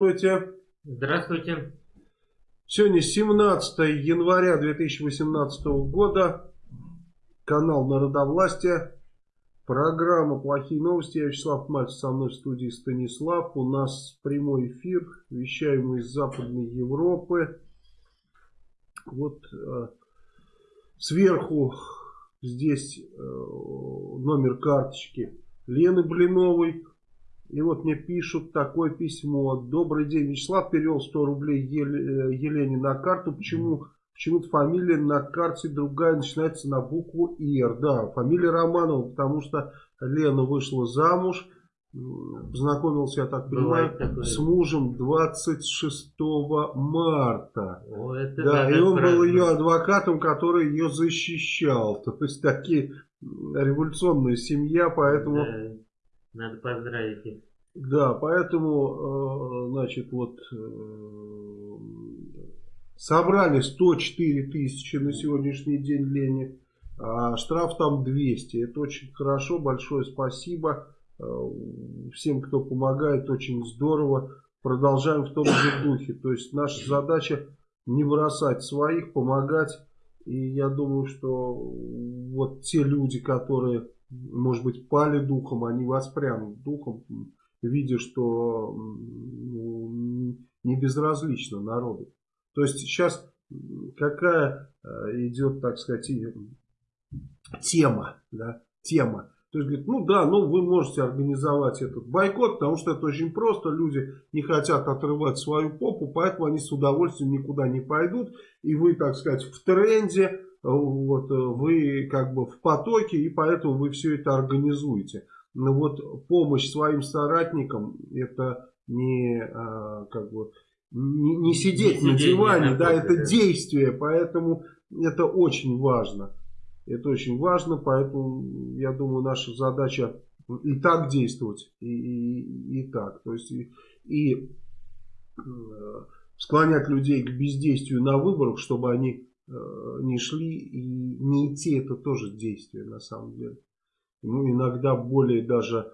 Здравствуйте. Здравствуйте. Сегодня 17 января 2018 года. Канал Народовластия. Программа «Плохие новости». Я Вячеслав Мальцев, со мной в студии Станислав. У нас прямой эфир. Вещаем из Западной Европы. Вот э, сверху здесь э, номер карточки Лены Блиновой. И вот мне пишут такое письмо. Добрый день, Вячеслав перевел 100 рублей Ел, э, Елене на карту. Почему? Почему-то фамилия на карте другая начинается на букву Ир. Да, фамилия Романова, потому что Лена вышла замуж. Познакомился, я так понимаю, с мужем 26 марта. О, это да, и он был ее адвокатом, который ее защищал. То есть такие революционная семья, поэтому... Да надо поздравить их. Да, поэтому, э, значит, вот э, собрали 104 тысячи на сегодняшний день Лени, а штраф там 200. Это очень хорошо, большое спасибо э, всем, кто помогает, очень здорово. Продолжаем в том же духе. То есть наша задача не бросать своих, помогать. И я думаю, что вот те люди, которые может быть, пали духом, они воспрянут духом, видя, что ну, не безразлично народу. То есть сейчас какая э, идет, так сказать, тема, да, тема. То есть, говорит, ну да, ну вы можете организовать этот бойкот, потому что это очень просто. Люди не хотят отрывать свою попу, поэтому они с удовольствием никуда не пойдут. И вы, так сказать, в тренде, вот, э, вы как бы в потоке, и поэтому вы все это организуете. Но вот помощь своим соратникам, это не, а, как бы, не, не сидеть не на диване, да, это да. действие, поэтому это очень важно. Это очень важно, поэтому я думаю, наша задача и так действовать, и, и, и так. То есть и, и э, склонять людей к бездействию на выборах, чтобы они Э, не шли и не идти это тоже действие на самом деле. Ну, иногда более даже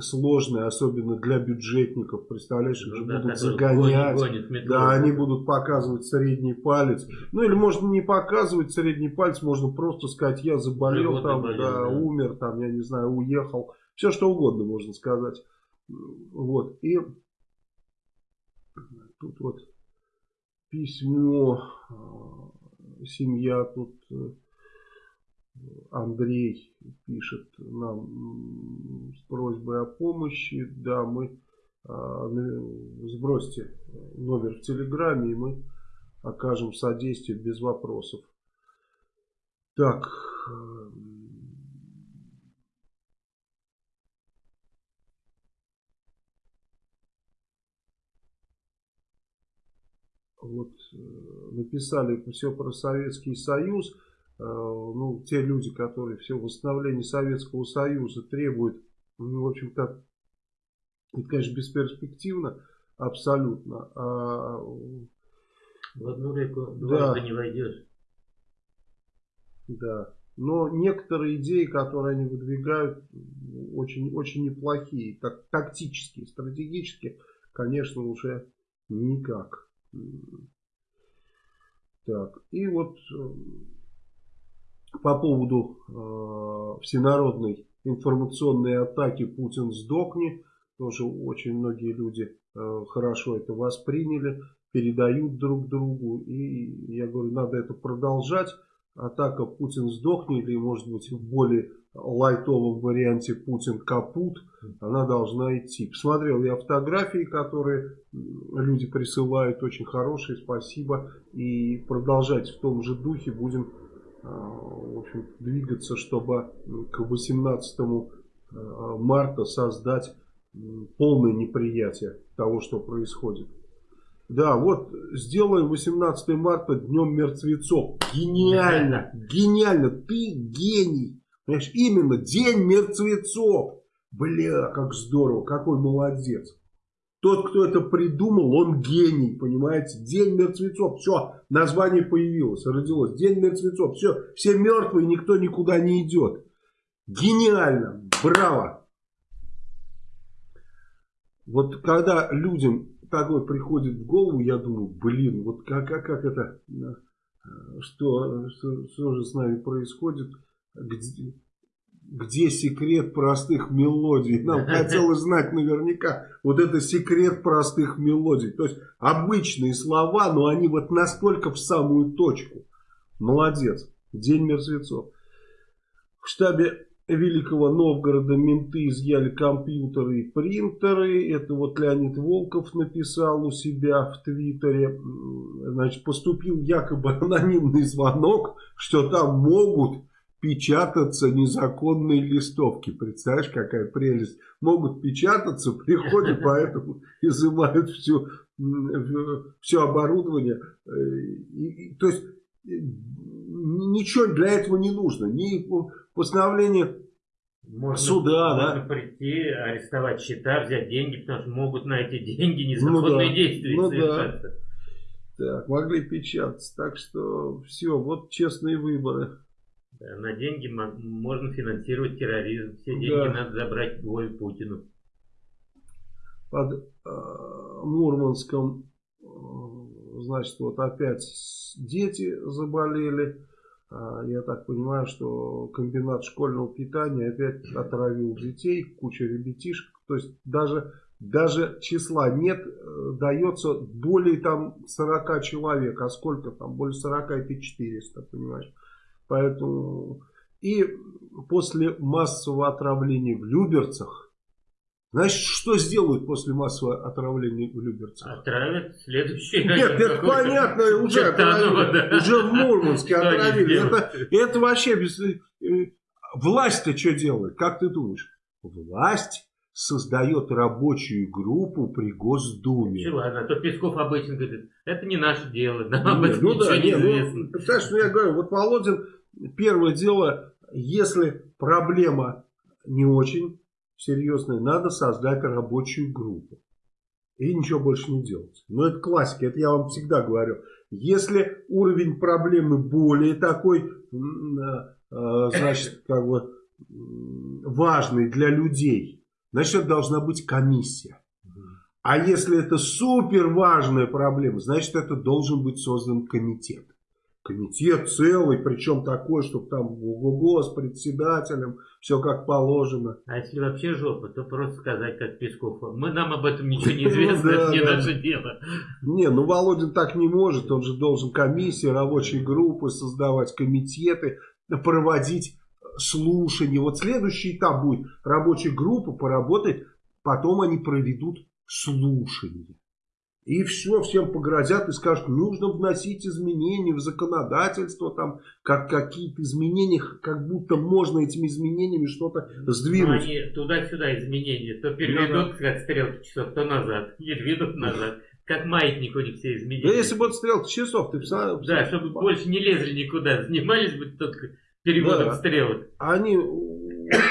сложные, особенно для бюджетников. Представляешь, их ну, да, будут загонять. Гонит, гонит да, они будут показывать средний палец. Ну, или можно не показывать средний палец, можно просто сказать, я заболел там, болел, да, да, умер там, я не знаю, уехал. Все что угодно можно сказать. Вот. И тут вот письмо а, семья тут э, Андрей пишет нам с просьбой о помощи. Да, мы а, сбросьте номер в Телеграме, и мы окажем содействие без вопросов. Так. Э, вот э, написали все про Советский Союз, э, ну, те люди, которые все восстановление Советского Союза требуют, ну, в общем-то, это, конечно, бесперспективно, абсолютно. А, в одну реку да, не войдешь. Да. Но некоторые идеи, которые они выдвигают, очень, очень неплохие. Так, тактические, стратегические, конечно, уже никак. Так, и вот э, по поводу э, всенародной информационной атаки «Путин сдохни», тоже очень многие люди э, хорошо это восприняли, передают друг другу, и я говорю, надо это продолжать. Атака «Путин сдохни» или может быть в более лайтовом варианте Путин капут, она должна идти. Посмотрел я фотографии, которые люди присылают, очень хорошие, спасибо. И продолжать в том же духе будем а, в общем, двигаться, чтобы к 18 а, марта создать полное неприятие того, что происходит. Да, вот сделаем 18 марта днем мертвецов. Гениально, гениально, ты гений. Понимаешь, именно День мертвецов. Бля, как здорово, какой молодец. Тот, кто это придумал, он гений, понимаете? День мертвецов, все, название появилось, родилось. День мертвецов, все, все мертвые, никто никуда не идет. Гениально, браво. Вот когда людям такое приходит в голову, я думаю, блин, вот как, как, как это, что, что, что же с нами происходит, где, где секрет простых мелодий. Нам хотелось знать наверняка, вот это секрет простых мелодий. То есть обычные слова, но они вот настолько в самую точку. Молодец. День мертвецов. В штабе Великого Новгорода менты изъяли компьютеры и принтеры. Это вот Леонид Волков написал у себя в Твиттере. Значит, поступил якобы анонимный звонок, что там могут печататься незаконные листовки. Представляешь, какая прелесть. Могут печататься, приходят, поэтому изымают все, все оборудование. И, то есть, ничего для этого не нужно. Ни постановление можно, суда, можно да? прийти, арестовать счета, взять деньги, потому что могут на эти деньги незаконные ну, да. действия ну, совершаться. Да. Так, могли печататься. Так что все, вот честные выборы. Да, на деньги можно финансировать терроризм. Все деньги да. надо забрать Вове Путину. Под э, Мурманском, э, значит, вот опять дети заболели. Э, я так понимаю, что комбинат школьного питания опять отравил детей, куча ребятишек. То есть даже, даже числа нет, э, дается более там 40 человек. А сколько там? Более 40 это 400, понимаешь? Поэтому и после массового отравления в Люберцах, значит, что сделают после массового отравления в Люберцах? Отравят следующий Нет, это понятно, уже отравили, да. уже в Мурманске отравили. Это, это вообще без... Э, власть-то что делает, как ты думаешь? Власть создает рабочую группу при Госдуме. Чего, ладно, то Песков обычно говорит, это не наше дело, нам об этом ну, ничего да, не известно. Ну, представляешь, ну я говорю, вот Володин Первое дело, если проблема не очень серьезная, надо создать рабочую группу. И ничего больше не делать. Но это классика, это я вам всегда говорю. Если уровень проблемы более такой, а, а, значит, как бы важный для людей, значит, должна быть комиссия. А если это супер важная проблема, значит, это должен быть создан комитет комитет целый, причем такой, чтобы там ого с председателем, все как положено. А если вообще жопа, то просто сказать, как Песков, мы нам об этом ничего не известно, это не наше дело. Не, ну Володин так не может, он же должен комиссии, рабочие группы создавать, комитеты, проводить слушания. Вот следующий этап будет, рабочая группа поработает, потом они проведут слушания. И все, всем погрозят и скажут, нужно вносить изменения в законодательство, там, как какие-то изменения, как будто можно этими изменениями что-то сдвинуть. Ну, они туда-сюда изменения, то переведут, как стрелки часов, то назад, и двинут назад. Как маятник у них все изменения. Да если бы вот стрелки часов, ты представляешь? Да, чтобы больше не лезли никуда, занимались бы только переводом да. стрелок. Они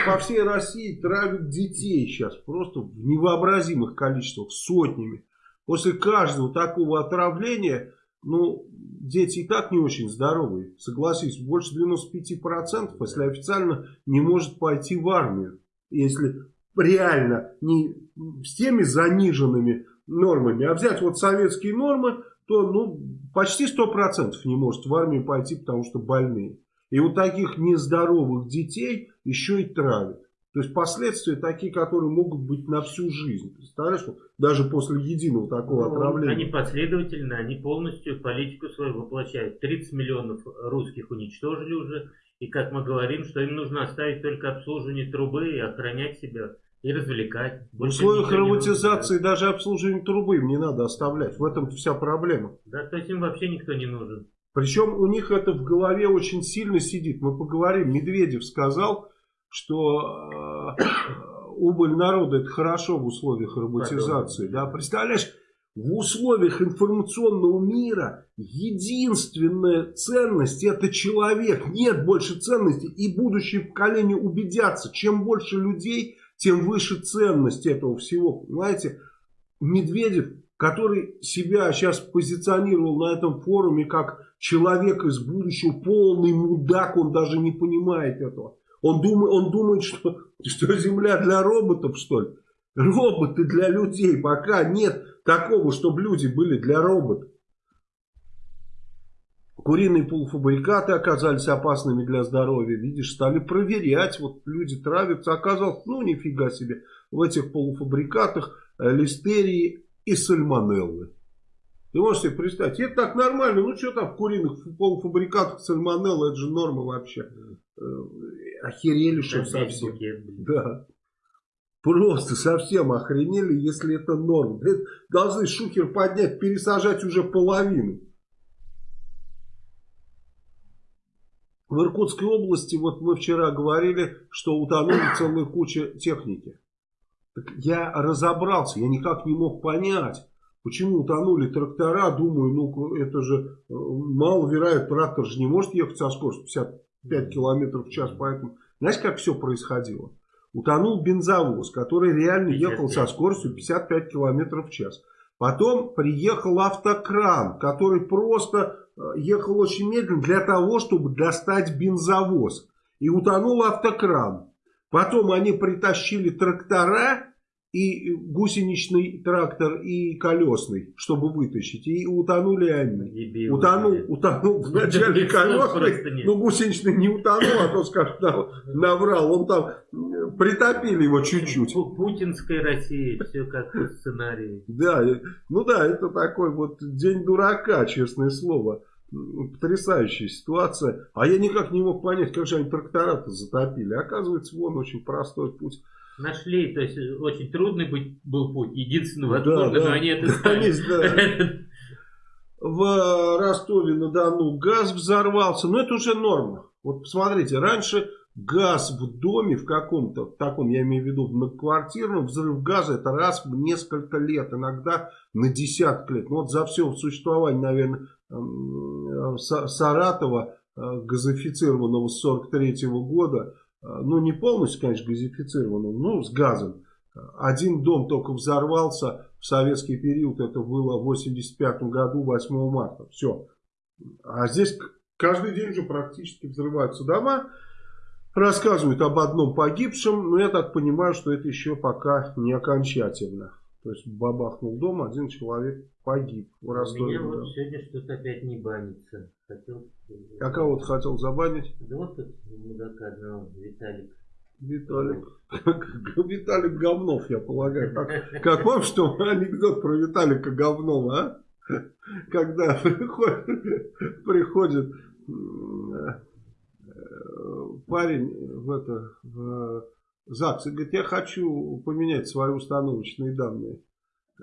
по всей России травят детей сейчас просто в невообразимых количествах, сотнями. После каждого такого отравления, ну, дети и так не очень здоровые. Согласись, больше 95%, если официально не может пойти в армию. Если реально не с теми заниженными нормами, а взять вот советские нормы, то ну, почти 100% не может в армию пойти, потому что больные. И вот таких нездоровых детей еще и травят. То есть последствия такие, которые могут быть на всю жизнь. Представляешь, даже после единого такого ну, отравления. Они последовательно, они полностью политику свою воплощают. 30 миллионов русских уничтожили уже. И как мы говорим, что им нужно оставить только обслуживание трубы и охранять себя. И развлекать. В условиях роботизации даже обслуживание трубы им не надо оставлять. В этом вся проблема. Да, то есть им вообще никто не нужен. Причем у них это в голове очень сильно сидит. Мы поговорим. Медведев сказал, что э, убыль народа это хорошо в условиях роботизации. Да? Представляешь, в условиях информационного мира единственная ценность это человек. Нет больше ценности. И будущие поколения убедятся, чем больше людей, тем выше ценность этого всего. Понимаете, Медведев, который себя сейчас позиционировал на этом форуме как человек из будущего, полный мудак, он даже не понимает этого. Он думает, он думает что, что Земля для роботов, что ли? Роботы для людей. Пока нет такого, чтобы люди были для роботов. Куриные полуфабрикаты оказались опасными для здоровья. Видишь, стали проверять. Вот люди травятся. Оказалось, ну нифига себе, в этих полуфабрикатах э, листерии и сальмонеллы. Ты можешь себе представить, это так нормально, ну что там в куриных полуфабрикатах сальмонелла, это же норма вообще. Охерели, что совсем. Да. Просто совсем охренели, если это норма. Должны шухер поднять, пересажать уже половину. В Иркутской области, вот мы вчера говорили, что утонули целая куча техники. Так я разобрался, я никак не мог понять, почему утонули трактора. Думаю, ну это же э, маловероятно, трактор же не может ехать со скоростью 55 км в час. Поэтому, знаешь, как все происходило? Утонул бензовоз, который реально ехал со скоростью 55 км в час. Потом приехал автокран, который просто э, ехал очень медленно для того, чтобы достать бензовоз. И утонул автокран. Потом они притащили трактора и гусеничный трактор, и колесный, чтобы вытащить. И утонули они. утонул, утонул вначале колесный, но гусеничный не утонул, а то скажет, наврал. Он там притопили его чуть-чуть. Путинская Россия, все как по сценарию. Да, ну да, это такой вот день дурака, честное слово. Потрясающая ситуация. А я никак не мог понять, как же они трактора-то затопили. Оказывается, вон очень простой путь нашли, то есть очень трудный был путь, единственный возможно, да, да. но они это знали. В Ростове-на-Дону газ взорвался, но это уже норма. Вот посмотрите, раньше газ в доме в каком-то, в таком, я имею в виду, в многоквартирном, взрыв газа это раз в несколько лет, иногда на десятки лет. Ну, вот за все существование, наверное, Саратова э, газифицированного с 43 -го года, ну не полностью, конечно, газифицированным, ну с газом. Один дом только взорвался в советский период, это было в 85 году, 8 марта. Все. А здесь каждый день же практически взрываются дома. Рассказывают об одном погибшем, но я так понимаю, что это еще пока не окончательно. То есть бабахнул дом, один человек погиб в Ростове. У меня вот сегодня что-то опять не банится. Хотел... А кого ты хотел забанить? Да вот тут мудака одного, Виталик. Виталик. Виталик Говнов, я полагаю. Как, как вам что анекдот про Виталика Говнова, а? Когда приходит, приходит парень в это в ЗАГС и говорит, я хочу поменять свои установочные данные.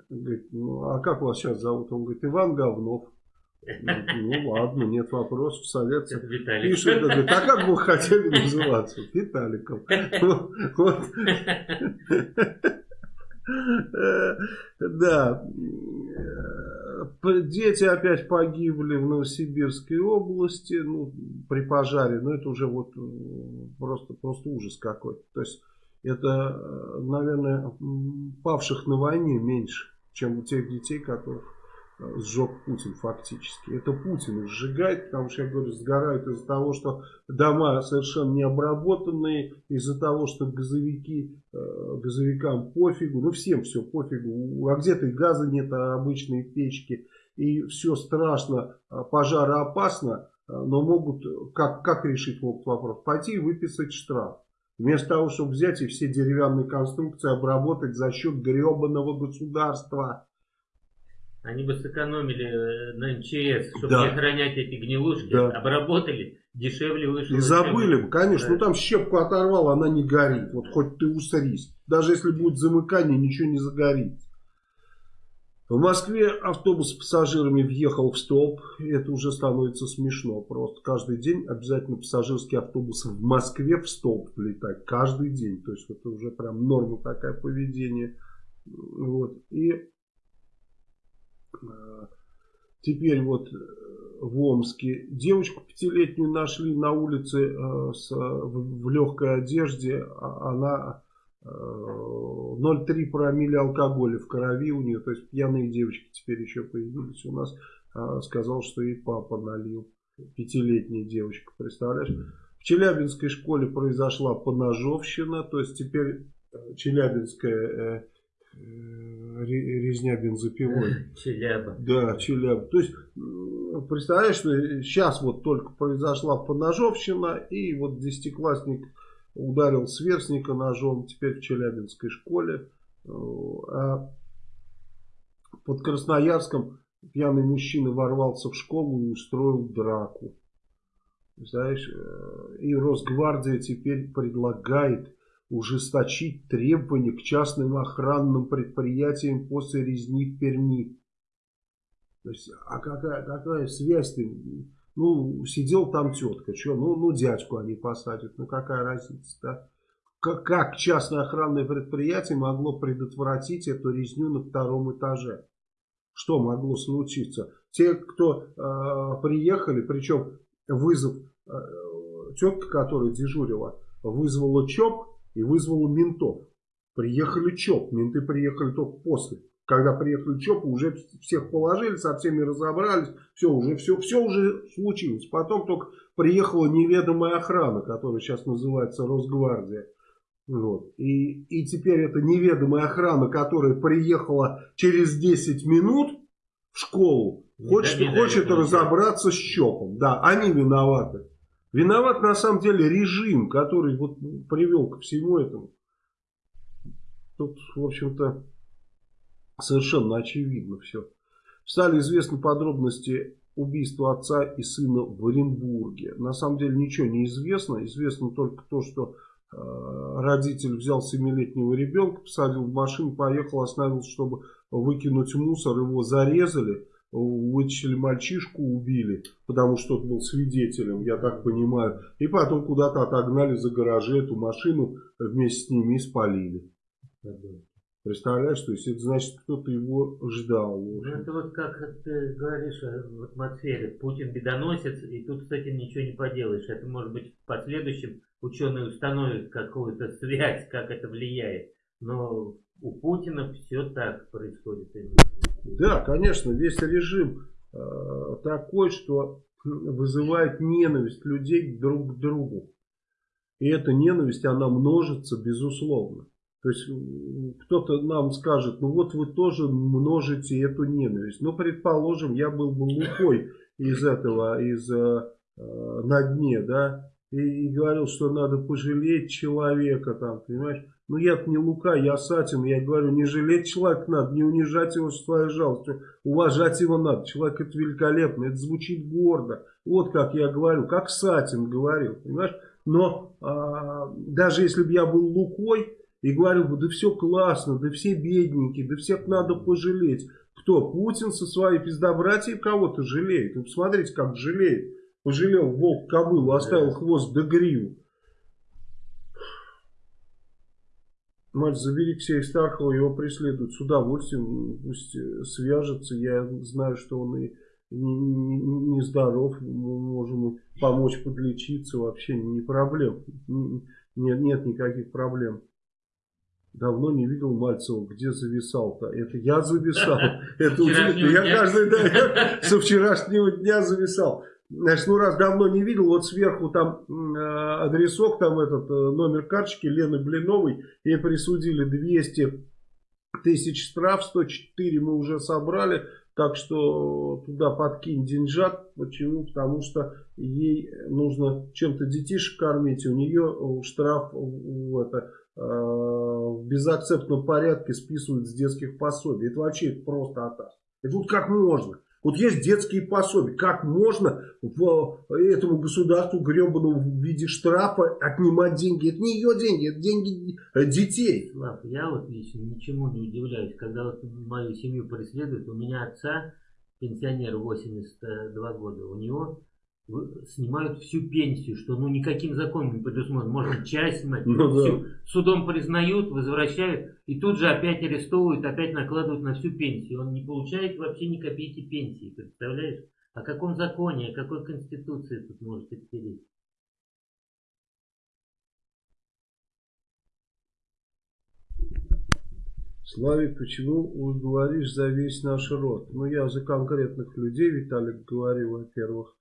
Говорит, ну а как вас сейчас зовут? Он говорит, Иван Говнов. Ну ладно, нет вопросов, совет. Пишет, говорит, а как вы хотели называться? Виталиком. Вот. Да. Дети опять погибли в Новосибирской области ну, при пожаре. Но это уже вот просто, просто ужас какой-то. То есть это, наверное, павших на войне меньше, чем у тех детей, которых сжег Путин фактически. Это Путин их сжигает, потому что, я говорю, сгорают из-за того, что дома совершенно не обработанные, из-за того, что газовики, э, газовикам пофигу, ну всем все пофигу, а где-то газа нет, а обычные печки, и все страшно, а пожароопасно, э, но могут, как, как решить могут вопрос? Пойти и выписать штраф. Вместо того, чтобы взять и все деревянные конструкции обработать за счет гребаного государства. Они бы сэкономили э, на МЧС, чтобы да. не охранять эти гнилушки, да. обработали, дешевле вышло. И забыли бы, конечно. Да. Ну там щепку оторвал, она не горит. Вот хоть ты усрись. Даже если будет замыкание, ничего не загорит. В Москве автобус с пассажирами въехал в столб. Это уже становится смешно. Просто каждый день обязательно пассажирский автобус в Москве в столб влетать. Каждый день. То есть это уже прям норма такая поведение. Вот. И теперь вот э, в Омске девочку пятилетнюю нашли на улице э, в легкой одежде. А она 0,3 промилле алкоголя в крови у нее. То есть пьяные девочки теперь еще появились у нас. Сказал, что ей папа налил. Пятилетняя девочка, представляешь? В Челябинской школе произошла поножовщина. То есть теперь Челябинская резня бензопилой. Челяба. Да, Челяба. То есть, представляешь, что сейчас вот только произошла поножовщина, и вот десятиклассник ударил сверстника ножом, теперь в Челябинской школе. А под Красноярском пьяный мужчина ворвался в школу и устроил драку. Знаешь, э, и Росгвардия теперь предлагает ужесточить требования к частным охранным предприятиям после резни в Перми. То есть, а какая, какая связь-то? Ну, сидел там тетка, что, ну, ну, дядьку они посадят, ну, какая разница, да? Как, как частное охранное предприятие могло предотвратить эту резню на втором этаже? Что могло случиться? Те, кто э, приехали, причем вызов, э, тетка, которая дежурила, вызвала ЧОП и вызвала ментов. Приехали ЧОП, менты приехали только после. Когда приехали ЧОП, уже всех положили, со всеми разобрались, все уже, все, все уже случилось. Потом только приехала неведомая охрана, которая сейчас называется Росгвардия. Вот. И, и теперь эта неведомая охрана, которая приехала через 10 минут в школу, хочет, хочет разобраться с ЧОПом. Да, они виноваты. Виноват на самом деле режим, который вот привел ко всему этому. Тут, в общем-то, совершенно очевидно все. Стали известны подробности убийства отца и сына в Оренбурге. На самом деле ничего не известно. Известно только то, что э, родитель взял семилетнего ребенка, посадил в машину, поехал, остановился, чтобы выкинуть мусор. Его зарезали вытащили мальчишку, убили, потому что он был свидетелем, я так понимаю. И потом куда-то отогнали за гаражи эту машину, вместе с ними и спалили. Представляешь, то есть это значит, кто-то его ждал. Ну, это вот как ты говоришь в атмосфере. Путин бедоносец, и тут с этим ничего не поделаешь. Это может быть в последующем ученые установят какую-то связь, как это влияет. Но у Путина все так происходит. Да, конечно, весь режим э, такой, что вызывает ненависть людей друг к другу. И эта ненависть, она множится безусловно. То есть кто-то нам скажет, ну вот вы тоже множите эту ненависть. Ну, предположим, я был бы лухой из этого, из э, на дне, да, и, и говорил, что надо пожалеть человека там, понимаешь. Ну я не Лука, я Сатин, я говорю, не жалеть человека надо, не унижать его с твоей жалостью, уважать его надо. Человек это великолепно, это звучит гордо. Вот как я говорю, как Сатин говорил, понимаешь. Но а, даже если бы я был Лукой и говорил бы, да все классно, да все бедненькие, да всех надо пожалеть. Кто? Путин со своей пиздобратьей кого-то жалеет. Ну посмотрите, как жалеет. Пожалел волк кобылу, оставил хвост до гриву. Мать, забери Ксея Стархова, его преследуют с удовольствием, пусть э, свяжется, я знаю, что он и нездоров, не, не мы можем помочь подлечиться, вообще не проблем, нет, нет никаких проблем. Давно не видел Мальцева, где зависал-то. Это я зависал. Это удивительно. Я каждый день со вчерашнего дня зависал. Значит, ну раз давно не видел, вот сверху там э, адресок, там этот э, номер карточки Лены Блиновой, ей присудили 200 тысяч штраф, 104 мы уже собрали, так что туда подкинь деньжат. Почему? Потому что ей нужно чем-то детишек кормить, у нее штраф в, это, э, в безакцептном порядке списывают с детских пособий. Это вообще просто атас. И тут как можно? Вот есть детские пособия. Как можно в этому государству гребаному в виде штрафа отнимать деньги? Это не ее деньги, это деньги э, детей. Слав, я вот лично ничему не удивляюсь. Когда вот мою семью преследуют, у меня отца, пенсионер 82 года, у него снимают всю пенсию, что ну никаким законом не предусмотрено. Можно часть снимать, ну, всю. Да. Судом признают, возвращают, и тут же опять арестовывают, опять накладывают на всю пенсию. Он не получает вообще ни копейки пенсии, представляешь? О каком законе, о какой конституции тут может идти речь? Славик, почему говоришь за весь наш род? Ну, я за конкретных людей, Виталик, говорю, во-первых.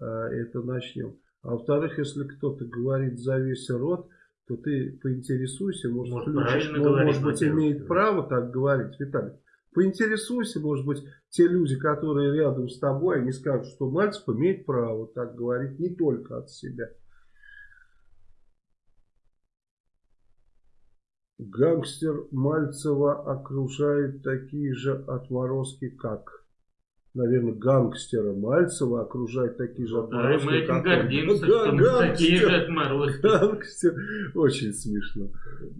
Э, это начнем. А во-вторых, если кто-то говорит за весь род, то ты поинтересуйся, может, Может, правильно ну, может быть, имеет право так говорить, Виталий. Поинтересуйся, может быть, те люди, которые рядом с тобой, они скажут, что Мальцев имеет право так говорить не только от себя. Гангстер Мальцева окружает такие же отморозки, как... Наверное, гангстера Мальцева окружают такие же Да, и отморозки, мы этим как он. гордимся, Га- что мы такие же гангстер. отморозки. Гангстер. Очень смешно.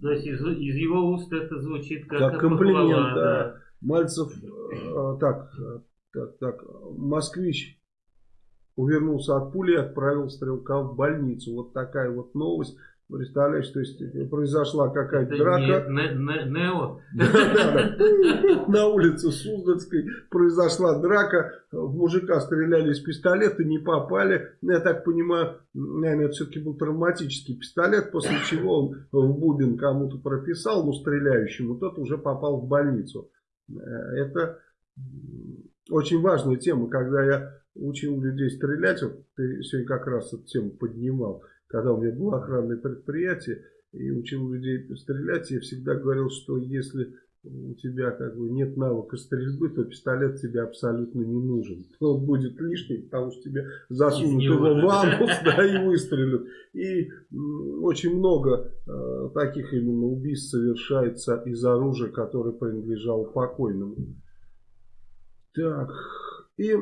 То есть из, из его уст это звучит как, Как комплимент, похвала, да. Мальцев, э, так, так, так, москвич увернулся от пули и отправил стрелка в больницу. Вот такая вот новость. Представляешь, то есть э, произошла какая-то драка. не Не- Не- Нео. Да, да. На улице Суздальской произошла драка. В мужика стреляли из пистолета, не попали. Ну, Я так понимаю, наверное, это все-таки был травматический пистолет, после чего он в бубен кому-то прописал, ну, стреляющему, тот уже попал в больницу. Э, Это очень важная тема, когда я учил людей стрелять, вот ты сегодня как раз эту тему поднимал, когда у меня было охранное предприятие, и учил людей стрелять, я всегда говорил, что если у тебя как бы нет навыка стрельбы, то пистолет тебе абсолютно не нужен. Он будет лишний, потому что тебе засунут его в анус, да, и выстрелят. И очень много э, таких именно убийств совершается из оружия, которое принадлежало покойному. Так, и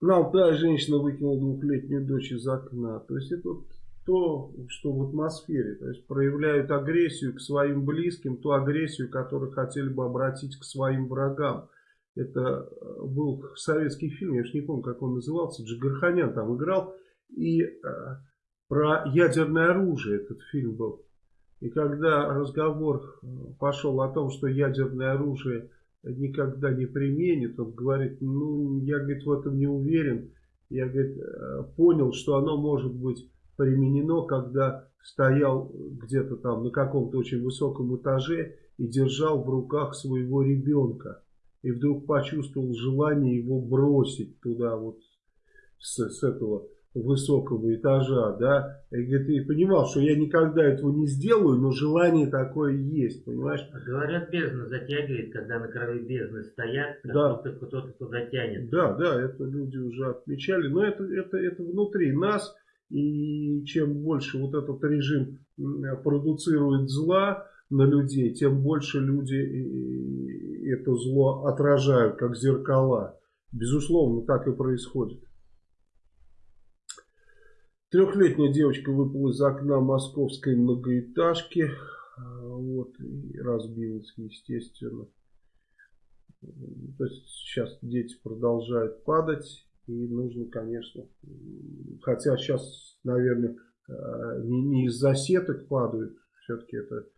м, на Алтае женщина выкинула двухлетнюю дочь из окна. То есть это вот то, что в атмосфере. То есть проявляют агрессию к своим близким, ту агрессию, которую хотели бы обратить к своим врагам. Это э, был советский фильм, я уж не помню, как он назывался, Джигарханян там играл. И э, про ядерное оружие этот фильм был. И когда разговор э, пошел о том, что ядерное оружие никогда не применит, он говорит, ну, я, говорит, в этом не уверен. Я, говорит, э, понял, что оно может быть применено, когда стоял где-то там на каком-то очень высоком этаже и держал в руках своего ребенка. И вдруг почувствовал желание его бросить туда вот с, с этого высокого этажа, да, и, говорит, и понимал, что я никогда этого не сделаю, но желание такое есть, понимаешь? А Говорят, бездна затягивает, когда на краю бездны стоят, Да. будто кто-то туда тянет. Да, да, это люди уже отмечали, но это, это, это внутри нас, и чем больше вот этот режим продуцирует зла на людей, тем больше люди это зло отражают, как зеркала. Безусловно, так и происходит. Трехлетняя девочка выпала из окна московской многоэтажки а, вот, и разбилась, естественно. То есть сейчас дети продолжают падать, и нужно, конечно, хотя сейчас, наверное, э, не, не из-за сеток падают, все-таки это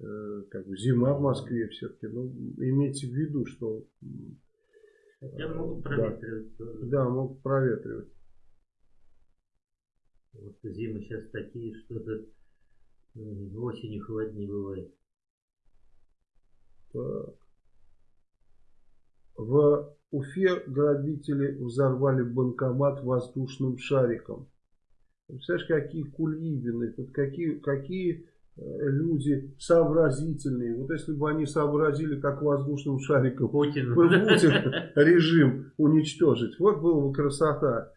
э, как бы зима в Москве все-таки, но имейте в виду, что м, Хотя могут Да. проветривать тоже. да, могут проветривать. Вот зимы сейчас такие, что то осенью холоднее бывает. Так. В Уфе грабители взорвали банкомат воздушным шариком. Представляешь, какие кульибины, вот какие, какие э, люди сообразительные. Вот если бы они сообразили, как воздушным шариком Путин. Путин режим уничтожить. Вот была бы красота.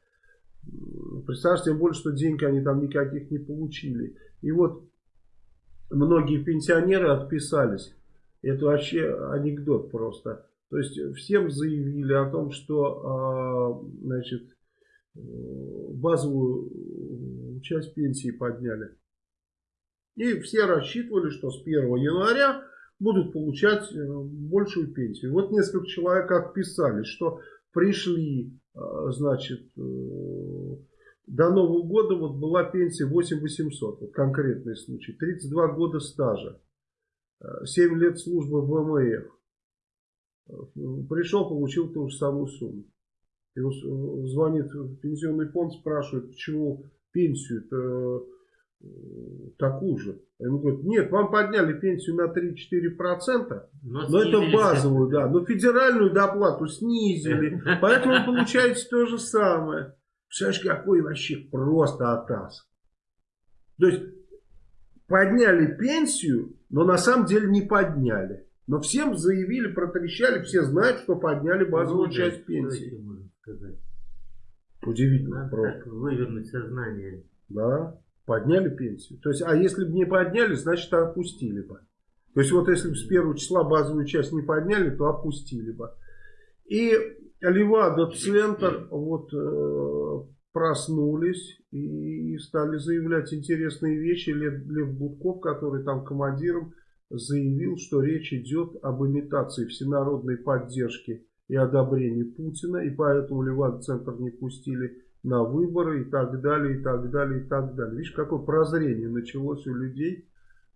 М, Представьте, тем более, что денег они там никаких не получили. И вот многие пенсионеры отписались. Это вообще анекдот просто. То есть всем заявили о том, что а, значит, э, базовую часть пенсии подняли. И все рассчитывали, что с 1 января будут получать э, большую пенсию. Вот несколько человек отписались, что пришли, э, значит, э, до Нового года вот была пенсия 8800, вот конкретный случай, 32 года стажа, э, 7 лет службы в ВМФ. Э, Пришел, получил ту же самую сумму. И с- звонит в пенсионный фонд, спрашивает, почему пенсию-то э, такую же. Ему говорят, нет, вам подняли пенсию на 3-4%, но это снизили базовую, да. Но федеральную доплату снизили, поэтому получаете то же самое. Представляешь, какой вообще просто атас. То есть подняли пенсию, но на самом деле не подняли. Но всем заявили, протрещали, все знают, что подняли базовую ну, часть пенсии. Удивительно. Надо просто. вывернуть сознание. Да, подняли пенсию. То есть, а если бы не подняли, значит опустили бы. То есть вот если бы с первого числа базовую часть не подняли, то опустили бы. И Левада-центр вот э, проснулись и стали заявлять интересные вещи. Лев, Лев Будков, который там командиром, заявил, что речь идет об имитации всенародной поддержки и одобрении Путина, и поэтому Левада-центр не пустили на выборы и так далее, и так далее, и так далее. Видишь, какое прозрение началось у людей.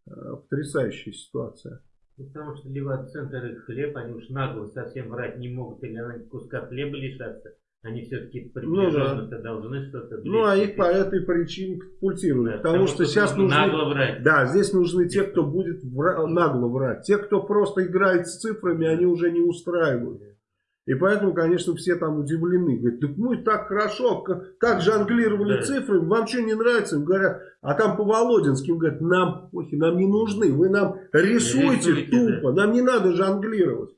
Э, потрясающая ситуация. Ну, потому что Левада-центр и хлеб, они уж нагло совсем врать не могут, или они куска хлеба лишаться. Они все-таки приближенно ну, да. должны что-то... Ну, а их по этой причине катапультируют. Да, потому, потому что, что сейчас нужны... Нагло врать. Да, здесь нужны те, кто будет вра... нагло врать. Те, кто просто играет с цифрами, они уже не устраивают. И поэтому, конечно, все там удивлены. Говорят, так мы так хорошо, как, как жонглировали да. цифрами, вам что не нравится? Им говорят, а там по Володинским говорят, нам, охи, нам не нужны, вы нам рисуйте, рисуйте тупо, да. нам не надо жонглировать.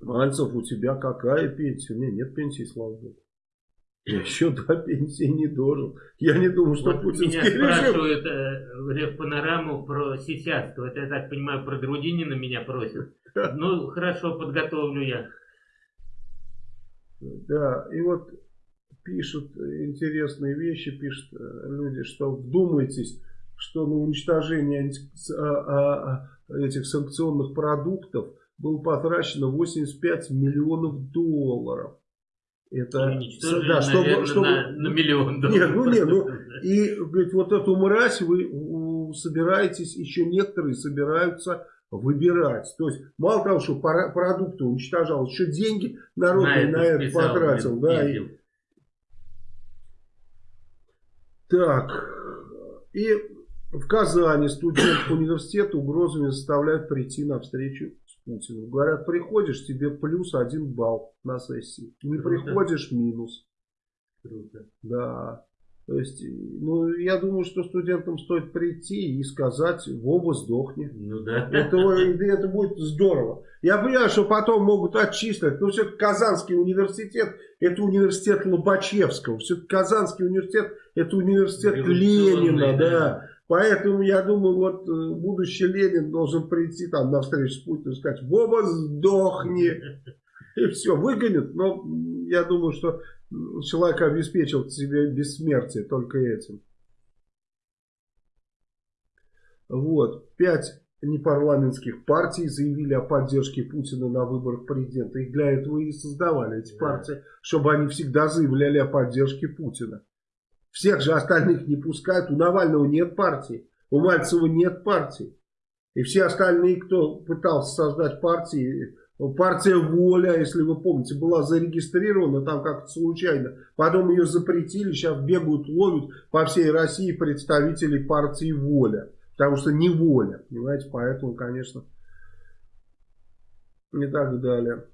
Мальцев, у тебя какая пенсия? Не, нет пенсии, слава богу. Я еще до пенсии не дожил. Я не думаю, что вот путинский меня режим... спрашивают э, в панораму про сейчас. Это, я так понимаю, про Грудинина меня просят. Ну, хорошо, подготовлю я. Да, и вот пишут интересные вещи, пишут э, люди, что вдумайтесь, что на уничтожение а, а, а, этих санкционных продуктов было потрачено 85 миллионов долларов. Это, да, чтобы, наверное, чтобы, на, на миллион долларов. Нет, ну нет, ну и говорит, вот эту мразь вы собираетесь, еще некоторые собираются выбирать. То есть, мало того, что продукты уничтожал, еще деньги народные на на это потратил. Да, и... Так, и в Казани студент университета угрозами заставляют прийти на встречу с Путиным. Говорят, приходишь, тебе плюс один балл на сессии. Не Круто. приходишь, минус. Круто. Да. То есть, ну, я думаю, что студентам стоит прийти и сказать, Вова, сдохни. Ну да. Это, это будет здорово. Я понимаю, что потом могут отчислить, но все-таки Казанский университет, это университет Лобачевского. Все-таки Казанский университет, это университет Ленина, да. да. Поэтому я думаю, вот э, будущий Ленин должен прийти там на встречу с Путиным и сказать, Вова, сдохни. И все, выгонят. Но я думаю, что человек обеспечил себе бессмертие только этим. Вот. Пять непарламентских партий заявили о поддержке Путина на выборах президента. И для этого и создавали эти партии, чтобы они всегда заявляли о поддержке Путина. Всех же остальных не пускают. У Навального нет партии. У Мальцева нет партии. И все остальные, кто пытался создать партии, партия «Воля», если вы помните, была зарегистрирована там как-то случайно. Потом ее запретили, сейчас бегают, ловят по всей России представителей партии «Воля». Потому что не воля, понимаете, поэтому, конечно, и так далее.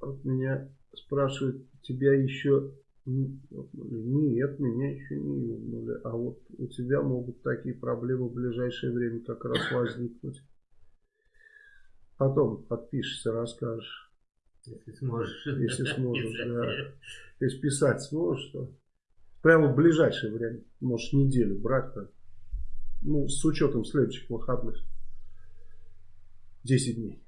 Вот меня спрашивают, тебя еще... Нет, меня еще не юбнули. А вот у тебя могут такие проблемы в ближайшее время как раз возникнуть. Потом подпишешься, расскажешь. Если сможешь. Если сможешь, да. Если писать сможешь, то прямо в ближайшее время. Можешь неделю брать-то. Ну, с учетом следующих выходных. 10 дней.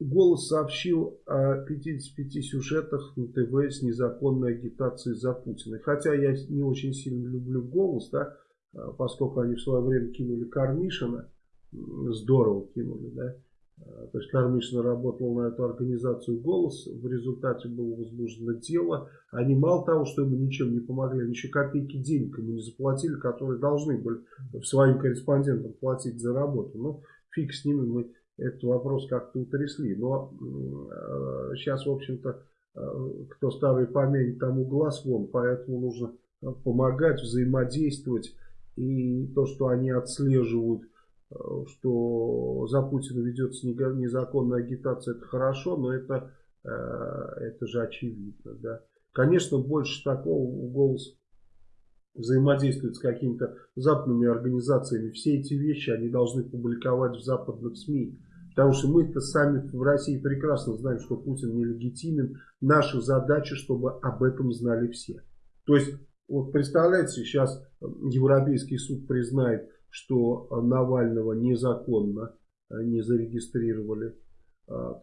Голос сообщил о 55 сюжетах на ТВ с незаконной агитацией за Путина. Хотя я не очень сильно люблю голос, да, а поскольку они в свое время кинули Кармишина, здорово кинули, да. А, то есть Кармишин работал на эту организацию «Голос», в результате было возбуждено дело. Они мало того, что ему ничем не помогли, они еще копейки денег ему не заплатили, которые должны были своим корреспондентам платить за работу. Ну, фиг с ними, мы этот вопрос как-то утрясли. Но э, сейчас, в общем-то, э, кто старый помянет, тому глаз вон, поэтому нужно помогать, взаимодействовать. И то, что они отслеживают, э, что за Путина ведется незаконная агитация, это хорошо, но это, э, это же очевидно. Да? Конечно, больше такого голос взаимодействует с какими-то западными организациями. Все эти вещи они должны публиковать в западных СМИ. Потому что мы-то сами в России прекрасно знаем, что Путин нелегитимен. Наша задача, чтобы об этом знали все. То есть, вот представляете, сейчас Европейский суд признает, что Навального незаконно э, не зарегистрировали.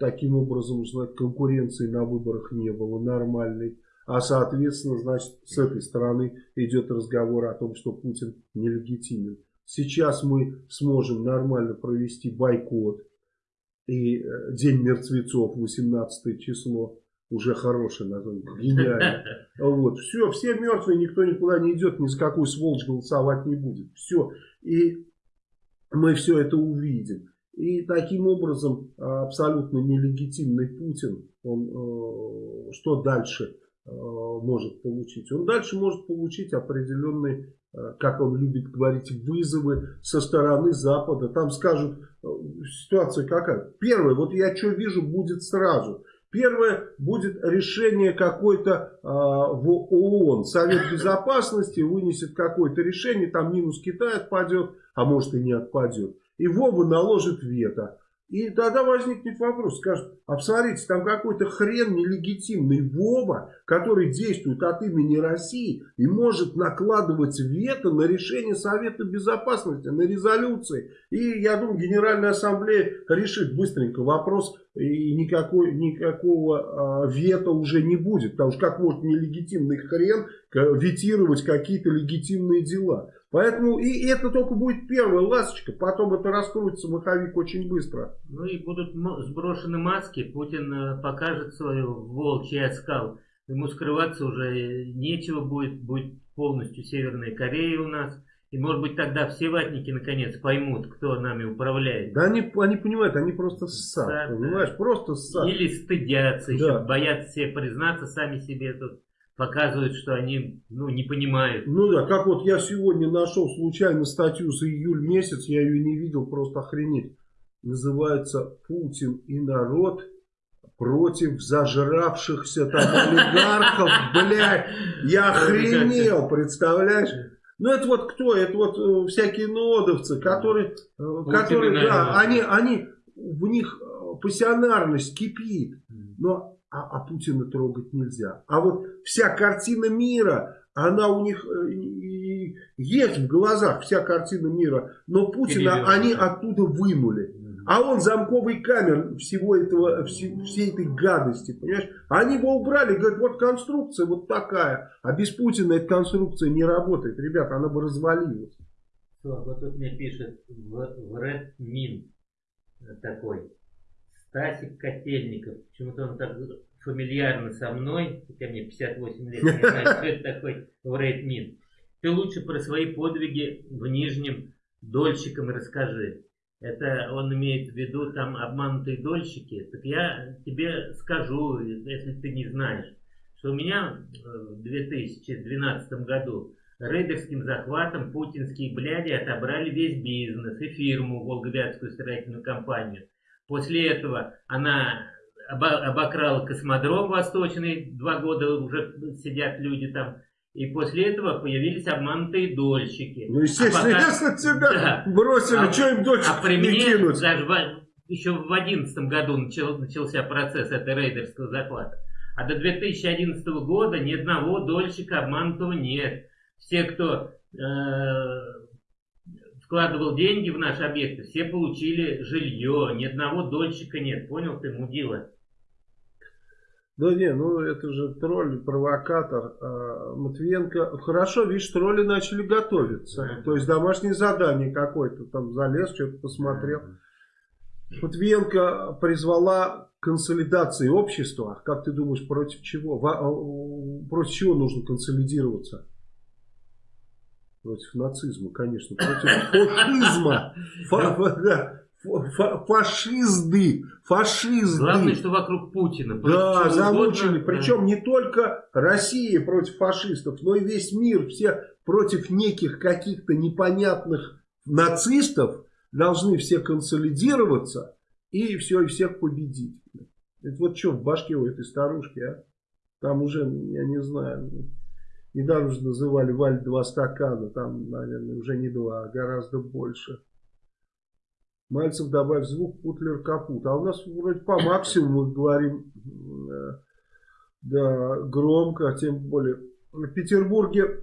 Таким образом, конкуренции на выборах не было нормальной. А соответственно, значит, с этой стороны идет разговор о том, что Путин нелегитимен. Сейчас мы сможем нормально провести бойкот и э, День мертвецов, 18 число, уже хорошее название, гениально. Вот, все, все мертвые, никто никуда не идет, ни за какую сволочь голосовать не будет. Все, и мы все это увидим. И таким образом абсолютно нелегитимный Путин, он э, что дальше э, может получить? Он дальше может получить определенные Э, как он любит говорить, вызовы со стороны Запада. Там скажут, э, ситуация какая. Первое, вот я что вижу, будет сразу. Первое, будет решение какое-то э, в ООН. Совет Безопасности вынесет какое-то решение, там минус Китай отпадет, а может и не отпадет. И Вова наложит вето. И тогда возникнет вопрос, скажут, а посмотрите, там какой-то хрен нелегитимный Вова, который действует от имени России и может накладывать вето на решение Совета Безопасности, на резолюции. И я думаю, Генеральная Ассамблея решит быстренько вопрос и никакой, никакого э, вето уже не будет. Потому что как может нелегитимный хрен ветировать какие-то легитимные дела. Поэтому и это только будет первая ласточка, потом это раскроется маховик очень быстро. Ну и будут сброшены маски, Путин э, покажет свою волчий оскал. Ему скрываться уже нечего будет, будет полностью Северная Корея у нас. И может быть тогда все ватники наконец поймут, кто нами управляет. Да они, они понимают, они просто ссат, да, понимаешь, да. просто ссат. Или стыдятся, да. еще боятся себе признаться сами себе тут показывают, что они ну, не понимают. Ну да, как вот я сегодня нашел случайно статью за июль месяц, я ее не видел, просто охренеть. Называется «Путин и народ против зажравшихся там олигархов». Блядь, я охренел, представляешь? Ну это вот кто? Это вот э, всякие нодовцы, которые, э, которые да, они, они, в них э, пассионарность кипит. Но а, а Путина трогать нельзя. А вот вся картина мира, она у них э, есть в глазах, вся картина мира, но Путина они оттуда вынули. А он замковый камер всего этого, всей, всей этой гадости, понимаешь? Они его убрали, говорят, вот конструкция вот такая. А без Путина эта конструкция не работает. Ребята, она бы развалилась. Вот тут мне пишет в, в Red Min такой. Стасик Котельников. Почему-то он так фамильярно со мной, хотя мне 58 лет, не знаю, что это такой Врейтмин. Ты лучше про свои подвиги в Нижнем дольщикам расскажи. Это он имеет в виду там обманутые дольщики. Так я тебе скажу, если ты не знаешь, что у меня в 2012 году рейдерским захватом путинские бляди отобрали весь бизнес и фирму, Волговятскую строительную компанию. После этого она обокрал космодром восточный, два года уже сидят люди там. И после этого появились обманутые дольщики. Ну, естественно, а пока... если тебя да. бросили, а, что им дольщик а при мне кинуть? даже в, еще в 2011 году начал, начался процесс этой рейдерского захвата. А до 2011 года ни одного дольщика обманутого нет. Все, кто э, вкладывал деньги в наши объекты, все получили жилье, ни одного дольщика нет. Понял ты, мудила? Да не, ну это же тролль, провокатор. А, Матвиенко, хорошо, видишь, тролли начали готовиться. Mm -hmm. То есть домашнее задание какое-то, там залез, что-то посмотрел. Mm -hmm. Матвиенко призвала консолидации общества. Как ты думаешь, против чего? А, против чего нужно консолидироваться? Против нацизма, конечно. Против фашизма. Фашизды. Фашизды. Главное, что вокруг Путина. Да, замучили. Причем не только Россия против фашистов, но и весь мир. Все против неких каких-то непонятных нацистов должны все консолидироваться и все, и всех победить. Это вот что в башке у этой старушки, а? Там уже, я не знаю, недавно же называли Валь два стакана, там, наверное, уже не два, а гораздо больше. Мальцев добавь звук, Путлер капут. А у нас вроде по максимуму говорим, э, да, громко, а тем более. В Петербурге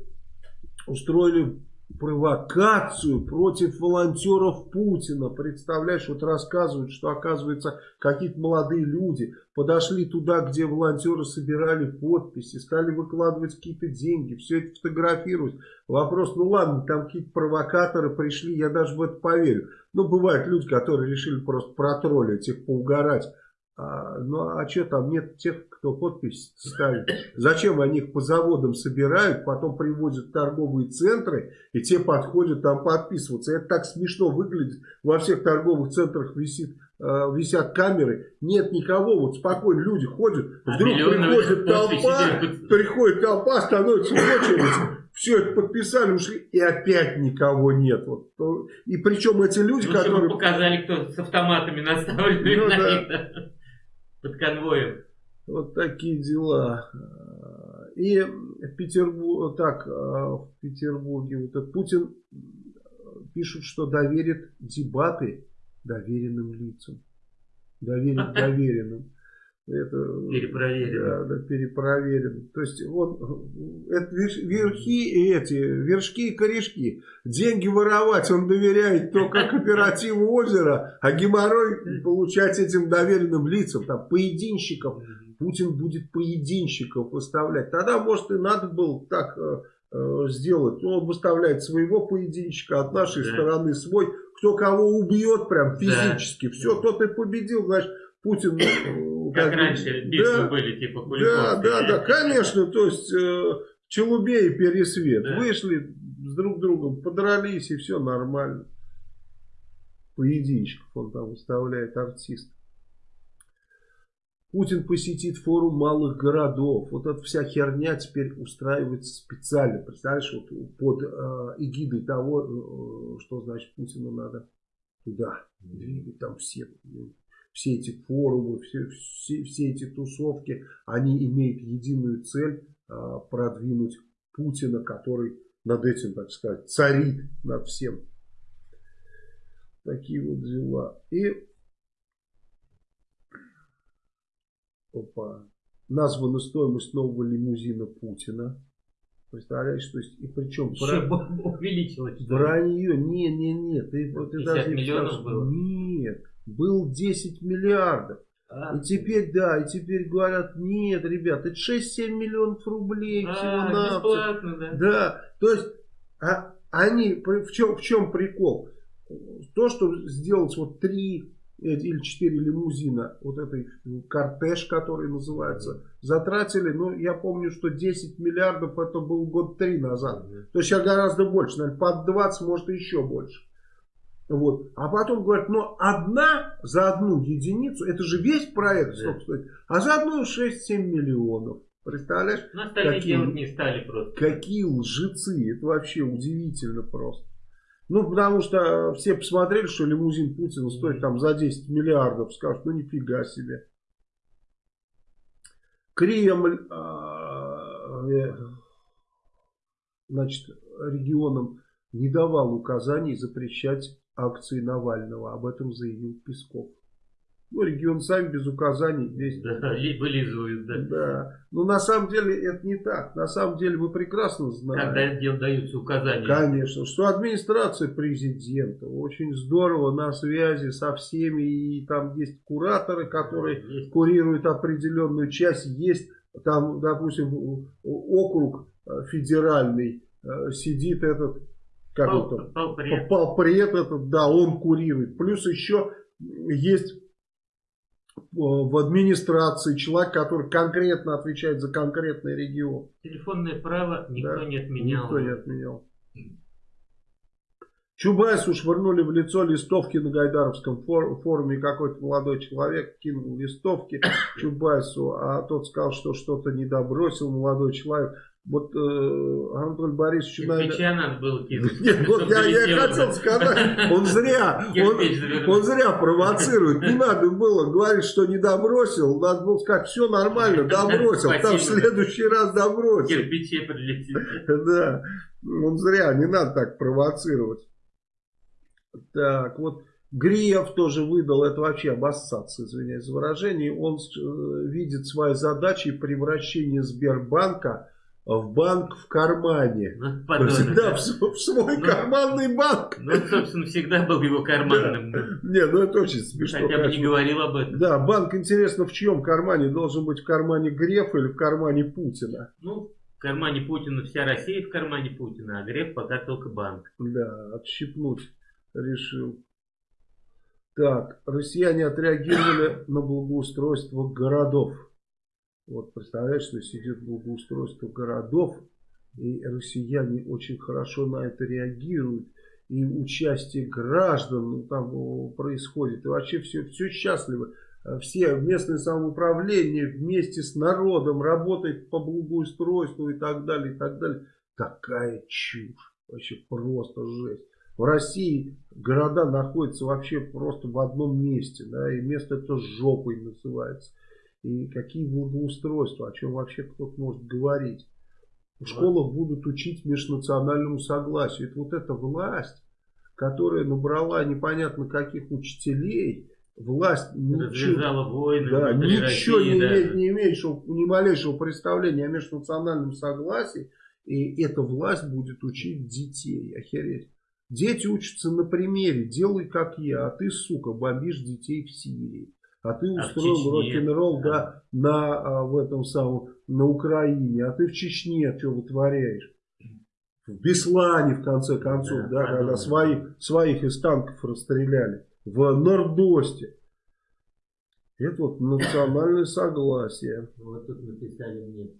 устроили провокацию против волонтеров Путина. Представляешь, вот рассказывают, что оказывается какие-то молодые люди подошли туда, где волонтеры собирали подписи, стали выкладывать какие-то деньги, все это фотографировать. Вопрос, ну ладно, там какие-то провокаторы пришли, я даже в это поверю. Ну, бывают люди, которые решили просто протроллить их, поугарать. А, ну а что там нет тех, кто подпись ставит? Зачем они их по заводам собирают, потом привозят в торговые центры, и те подходят там подписываться. Это так смешно выглядит. Во всех торговых центрах висит, э, висят камеры. Нет никого, вот спокойно люди ходят. А Вдруг приходит толпа, приходит толпа, становится очередь все это подписали, ушли, и опять никого нет. Вот. И причем эти люди, ну, которые... показали, кто с автоматами наставлены ну, на да. них под конвоем. Вот такие дела. И в Петербурге, так, в Петербурге вот Путин пишут, что доверит дебаты доверенным лицам. Доверит доверенным. Это, перепроверено. Да, да, перепроверено. То есть он, это верхи, эти, вершки и корешки. Деньги воровать он доверяет только кооперативу озера, а геморрой получать этим доверенным лицам, там, поединщиков. Путин будет поединщиков выставлять. Тогда, может, и надо было так э, э сделать. Он выставляет своего поединщика, от нашей да. стороны свой. Кто кого убьет прям физически. Да. Все, тот и победил. Значит, Путин э, как, как раньше битвы да, были, типа Да, да, да, конечно, то есть э, Челубей и Пересвет да. вышли с друг другом, подрались и все нормально. Поединчиков он там выставляет артист. Путин посетит форум малых городов. Вот эта вся херня теперь устраивается специально. Представляешь, вот под э, эгидой того, э, что значит Путину надо туда двигать, там все все эти форумы, все, все, все эти тусовки, они имеют единую цель а, продвинуть Путина, который над этим, так сказать, царит над всем. Такие вот дела. И опа, названа стоимость нового лимузина Путина. Представляешь, то есть, и причем... Еще бра... увеличилось. Вранье, не, не, не, ты, ты даже не миллионов было? Нет, был 10 миллиардов. А, и теперь, да, и теперь говорят, нет, ребят, это 6-7 миллионов рублей а, всего бесплатно, да. Да, то есть, а, они, в чем, в чем прикол? То, что сделать вот 3 или 4 лимузина, вот этой кортеж, который называется, затратили, ну, я помню, что 10 миллиардов это был год 3 назад. То есть, сейчас гораздо больше, наверное, под 20, может, еще больше. Вот. А потом говорят, ну одна за одну единицу, это же весь проект, да. стоит, а за одну 6-7 миллионов. Представляешь? Ну, какие, не стали просто. Какие лжецы, это вообще удивительно просто. Ну, потому что все посмотрели, что лимузин Путина стоит там за 10 миллиардов, скажут, ну нифига себе. Кремль, а, э, значит, регионам не давал указаний запрещать акции Навального. Об этом заявил Песков. Ну, регион сами без указаний действует. Да, вылизывают, да. Да. Но на самом деле это не так. На самом деле вы прекрасно знаете. Когда даются указания. Конечно. Что администрация президента очень здорово на связи со всеми. И там есть кураторы, которые есть. курируют определенную часть. Есть там, допустим, округ э, федеральный. Э, сидит этот как Пал, это, полпред. полпред этот, да, он курирует. Плюс еще есть э, в администрации человек, который конкретно отвечает за конкретный регион. Телефонное право никто да, не отменял. Никто не отменял. Чубайсу швырнули в лицо листовки на Гайдаровском форуме. Какой-то молодой человек кинул листовки Чубайсу, а тот сказал, что что-то не добросил молодой человек. Вот э, Анатолий Борисович... Кирпича надо было кинуть. Нет, вот я, я хотел сказать, он зря, он, он зря провоцирует. Не надо было говорить, что не добросил. Надо было сказать, все нормально, добросил. Там в следующий раз добросил. Кирпичи прилетит. Да, он зря, не надо так провоцировать. Так, вот Гриев тоже выдал, это вообще обоссаться, извиняюсь за выражение. Он э, видит свои задачи превращения Сбербанка в банк в кармане. Ну, подобно, да, в, в свой ну, карманный банк. Ну, собственно, всегда был его карманным. Да. Не, ну это очень смешно. Хотя бы не говорил об этом. Да, банк, интересно, в чьем кармане? Должен быть в кармане Грефа или в кармане Путина? Ну, в кармане Путина вся Россия в кармане Путина, а Греф пока только банк. Да, отщипнуть решил. Так, россияне отреагировали на благоустройство городов. Вот представляешь, что сидит благоустройство городов, и россияне очень хорошо на это реагируют. И участие граждан ну, там происходит. И вообще все, все счастливы. Все местное самоуправление вместе с народом работает по благоустройству и так далее, и так далее. Такая чушь. Вообще просто жесть. В России города находятся вообще просто в одном месте. Да, и место это жопой называется. И какие благоустройства, о чем вообще кто-то может говорить. В школах будут учить межнациональному согласию. Это вот эта власть, которая набрала непонятно каких учителей, власть ничего, войны, да, ничего России, не, да. имеет, не имеет ни малейшего представления о межнациональном согласии. И эта власть будет учить детей. Охереть. Дети учатся на примере. Делай как я, а ты, сука, бомбишь детей в Сирии а ты а устроил а рок-н-ролл да. да, на, а, в этом самом, на Украине, а ты в Чечне что вытворяешь? В Беслане, в конце концов, да, да когда свои, своих из танков расстреляли. В Нордосте. Это вот национальное согласие. Вот тут написали мне.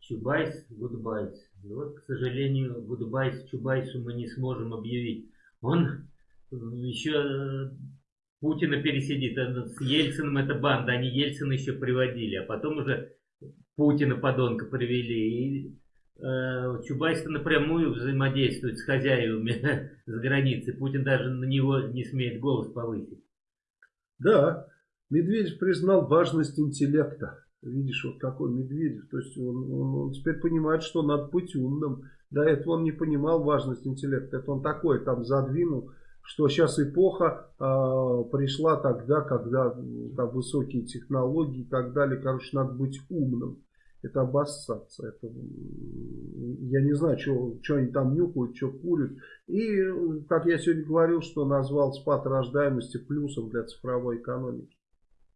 Чубайс, Гудбайс. И вот, к сожалению, Гудбайс Чубайсу мы не сможем объявить. Он еще Путина пересидит. С Ельциным это банда, они Ельцина еще приводили, а потом уже Путина подонка привели. И э, чубайс напрямую взаимодействует с хозяевами за границей. Путин даже на него не смеет голос повысить. Да, Медведев признал важность интеллекта. Видишь, вот какой Медведев. То есть он, он, он теперь понимает, что надо быть умным. До этого он не понимал важность интеллекта. Это он такой там задвинул что сейчас эпоха э, пришла тогда, когда там, высокие технологии и так далее. Короче, надо быть умным. Это обоссаться. Это, я не знаю, что они там нюхают, что курят. И, как я сегодня говорил, что назвал спад рождаемости плюсом для цифровой экономики.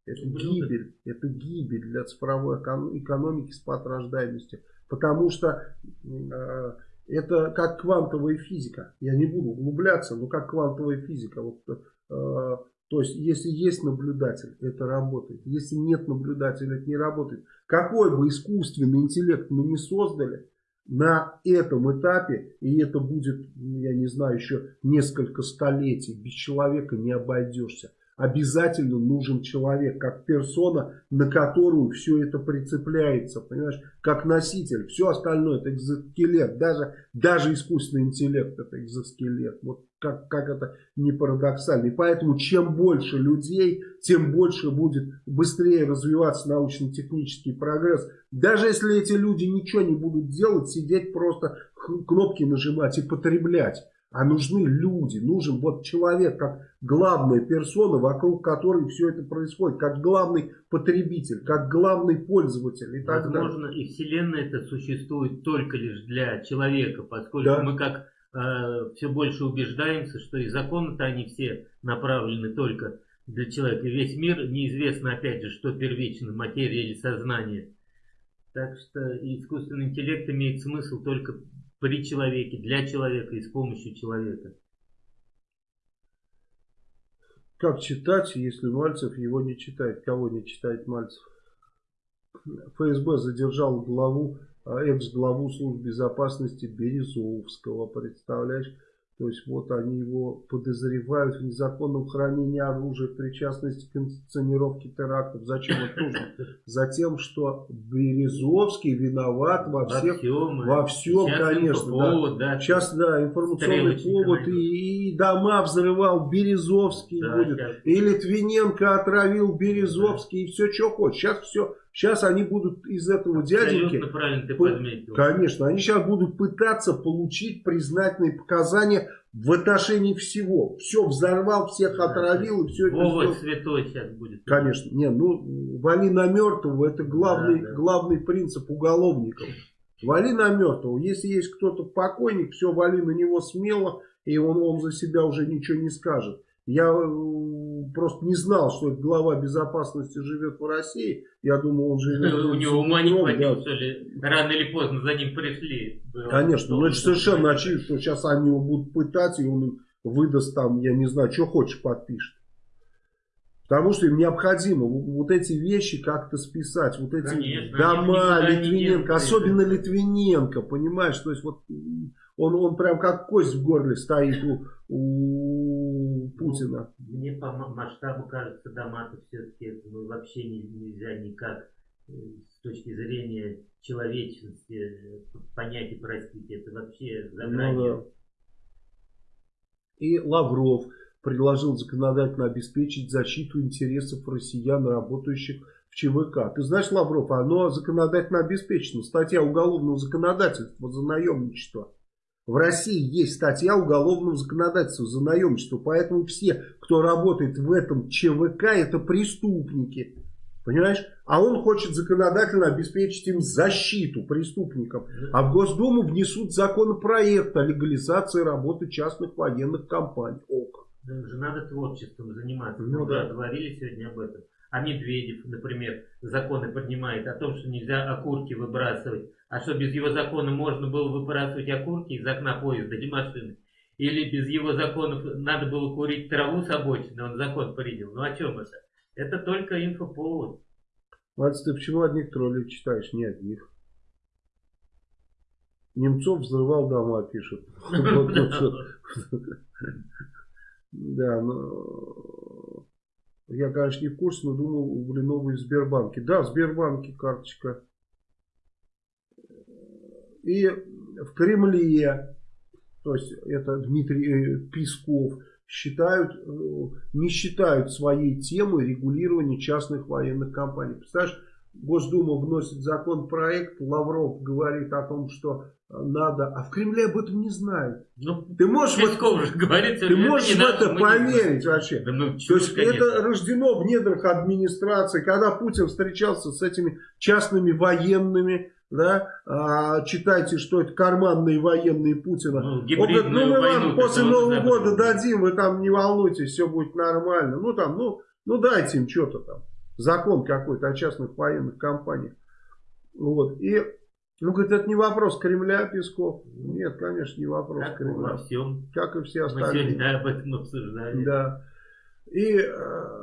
Это гибель, это гибель для цифровой экономики, спад рождаемости. Потому что э, это как квантовая физика. Я не буду углубляться, но как квантовая физика. Вот, э, то есть, если есть наблюдатель, это работает. Если нет наблюдателя, это не работает. Какой бы искусственный интеллект мы не создали, на этом этапе, и это будет, я не знаю, еще несколько столетий, без человека не обойдешься обязательно нужен человек, как персона, на которую все это прицепляется, понимаешь, как носитель. Все остальное это экзоскелет, даже, даже искусственный интеллект это экзоскелет. Вот как, как это не парадоксально. И поэтому чем больше людей, тем больше будет быстрее развиваться научно-технический прогресс. Даже если эти люди ничего не будут делать, сидеть просто кнопки нажимать и потреблять а нужны люди, нужен вот человек как главная персона, вокруг которой все это происходит, как главный потребитель, как главный пользователь и так Возможно, далее. и Вселенная это существует только лишь для человека, поскольку да. мы как э, все больше убеждаемся, что и законы-то они все направлены только для человека. И весь мир неизвестно, опять же, что первично, материя или сознание. Так что искусственный интеллект имеет смысл только при человеке, для человека и с помощью человека. Как читать, если Мальцев его не читает? Кого не читает Мальцев? ФСБ задержал главу, а, экс-главу службы безопасности Березовского. Представляешь? То есть вот они его подозревают в незаконном хранении оружия, в причастности к инсценировке терактов. Зачем это нужно? Затем, что Березовский виноват во всех, во всем, во всем конечно. Повод, да. Да. Сейчас, да, информационный повод. И, и дома взрывал Березовский да, будет. Сейчас. И Литвиненко отравил Березовский. Да. И все, что хочешь. Сейчас все Сейчас они будут из этого дяденьки... правильно ты подметил. Конечно, они сейчас будут пытаться получить признательные показания в отношении всего. Все взорвал, всех да, отравил и все это Вова святой сейчас будет. Конечно. Не, ну, вали на мертвого, это главный, да, да. главный принцип уголовников. Вали на мертвого. Если есть кто-то покойник, все, вали на него смело, и он, он за себя уже ничего не скажет. Я э, просто не знал, что глава безопасности живет в России. Я думал, он живет... У него ума не хватило, что ли? Рано или поздно за ним пришли. Конечно, но это совершенно очевидно, что сейчас они его будут пытать, и он выдаст там, я не знаю, что хочешь подпишет. Потому что им необходимо вот эти вещи как-то списать. Вот эти Конечно, дома Литвиненко, особенно Литвиненко, понимаешь? То есть вот он, он прям как кость в горле стоит у, у Путина. Мне по масштабу кажется, дома-то все-таки ну, вообще не, нельзя никак э, с точки зрения человечности э, понять и простить. Это вообще за Ну, да. И Лавров предложил законодательно обеспечить защиту интересов россиян, работающих в ЧВК. Ты знаешь, Лавров, оно законодательно обеспечено. Статья уголовного законодательства за наемничество. В России есть статья уголовного законодательства за наемничество, поэтому все, кто работает в этом ЧВК, это преступники. Понимаешь? А он хочет законодательно обеспечить им защиту преступникам. А в Госдуму внесут законопроект о легализации работы частных военных компаний. О, как. же надо творчеством заниматься. Ну, Мы да. говорили сегодня об этом. А Медведев, например, законы поднимает о том, что нельзя окурки выбрасывать. А что без его закона можно было выбрасывать окурки из окна поезда или машины? Или без его законов надо было курить траву с обочины, он закон принял. Ну о чем это? Это только инфоповод. Мать, ты почему одних троллей читаешь, не одних? Немцов взрывал дома, пишет. Да, но я, конечно, не в курсе, но думал, у Блинова в Сбербанке. Да, в Сбербанке карточка. И в Кремле, то есть это Дмитрий э, Песков, считают, э, не считают своей темой регулирование частных военных компаний. Представляешь, Госдума вносит законопроект, Лавров говорит о том, что надо, а в Кремле об этом не знают. Ну, ты можешь Песков вот, же говорит, ты можешь в это поверить вообще. Да, ну, То есть конечно. это рождено в недрах администрации, когда Путин встречался с этими частными военными, да, а, читайте, что это карманные военные Путина. Ну, Он говорит, ну мы вам после Нового года дадим, вы там не волнуйтесь, все будет нормально. Ну там, ну, ну дайте им что-то там. Закон какой-то о частных военных компаниях. Вот. И, ну, говорит, это не вопрос Кремля, Песков. Нет, конечно, не вопрос как Кремля. Во всем. Как и все остальные. Мы сегодня об этом обсуждали. Да. И э,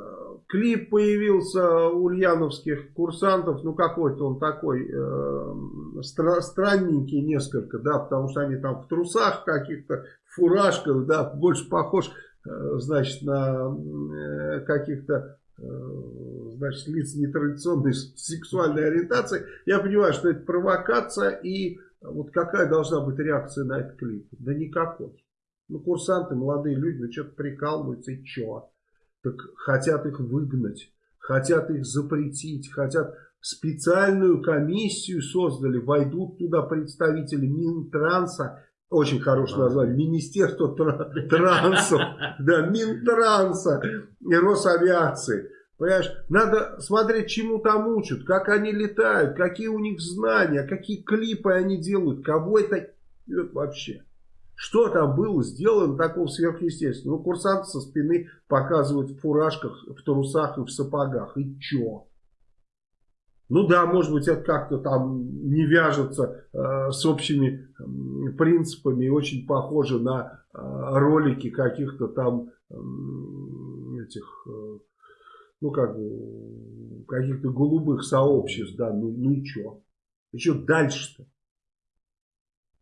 клип появился у ульяновских курсантов, ну какой-то он такой э, стра странненький несколько, да, потому что они там в трусах каких-то, фуражках, да, больше похож, э, значит, на э, каких-то значит, лиц нетрадиционной сексуальной ориентации, я понимаю, что это провокация, и вот какая должна быть реакция на этот клип? Да никакой. Ну, курсанты, молодые люди, ну, что-то прикалываются, и чё? Так хотят их выгнать, хотят их запретить, хотят специальную комиссию создали, войдут туда представители Минтранса, очень хорошее название. Министерство транса. Да, Минтранса и Росавиации. Понимаешь, надо смотреть, чему там учат, как они летают, какие у них знания, какие клипы они делают, кого это вообще. Что там было сделано такого сверхъестественного? Ну, курсанты со спины показывают в фуражках, в трусах и в сапогах. И чё? Ну да, может быть, это как-то там не вяжется э, с общими э, принципами и очень похоже на э, ролики каких-то там э, этих, э, ну как бы, каких-то голубых сообществ, да, ну, ну и что? И что дальше-то?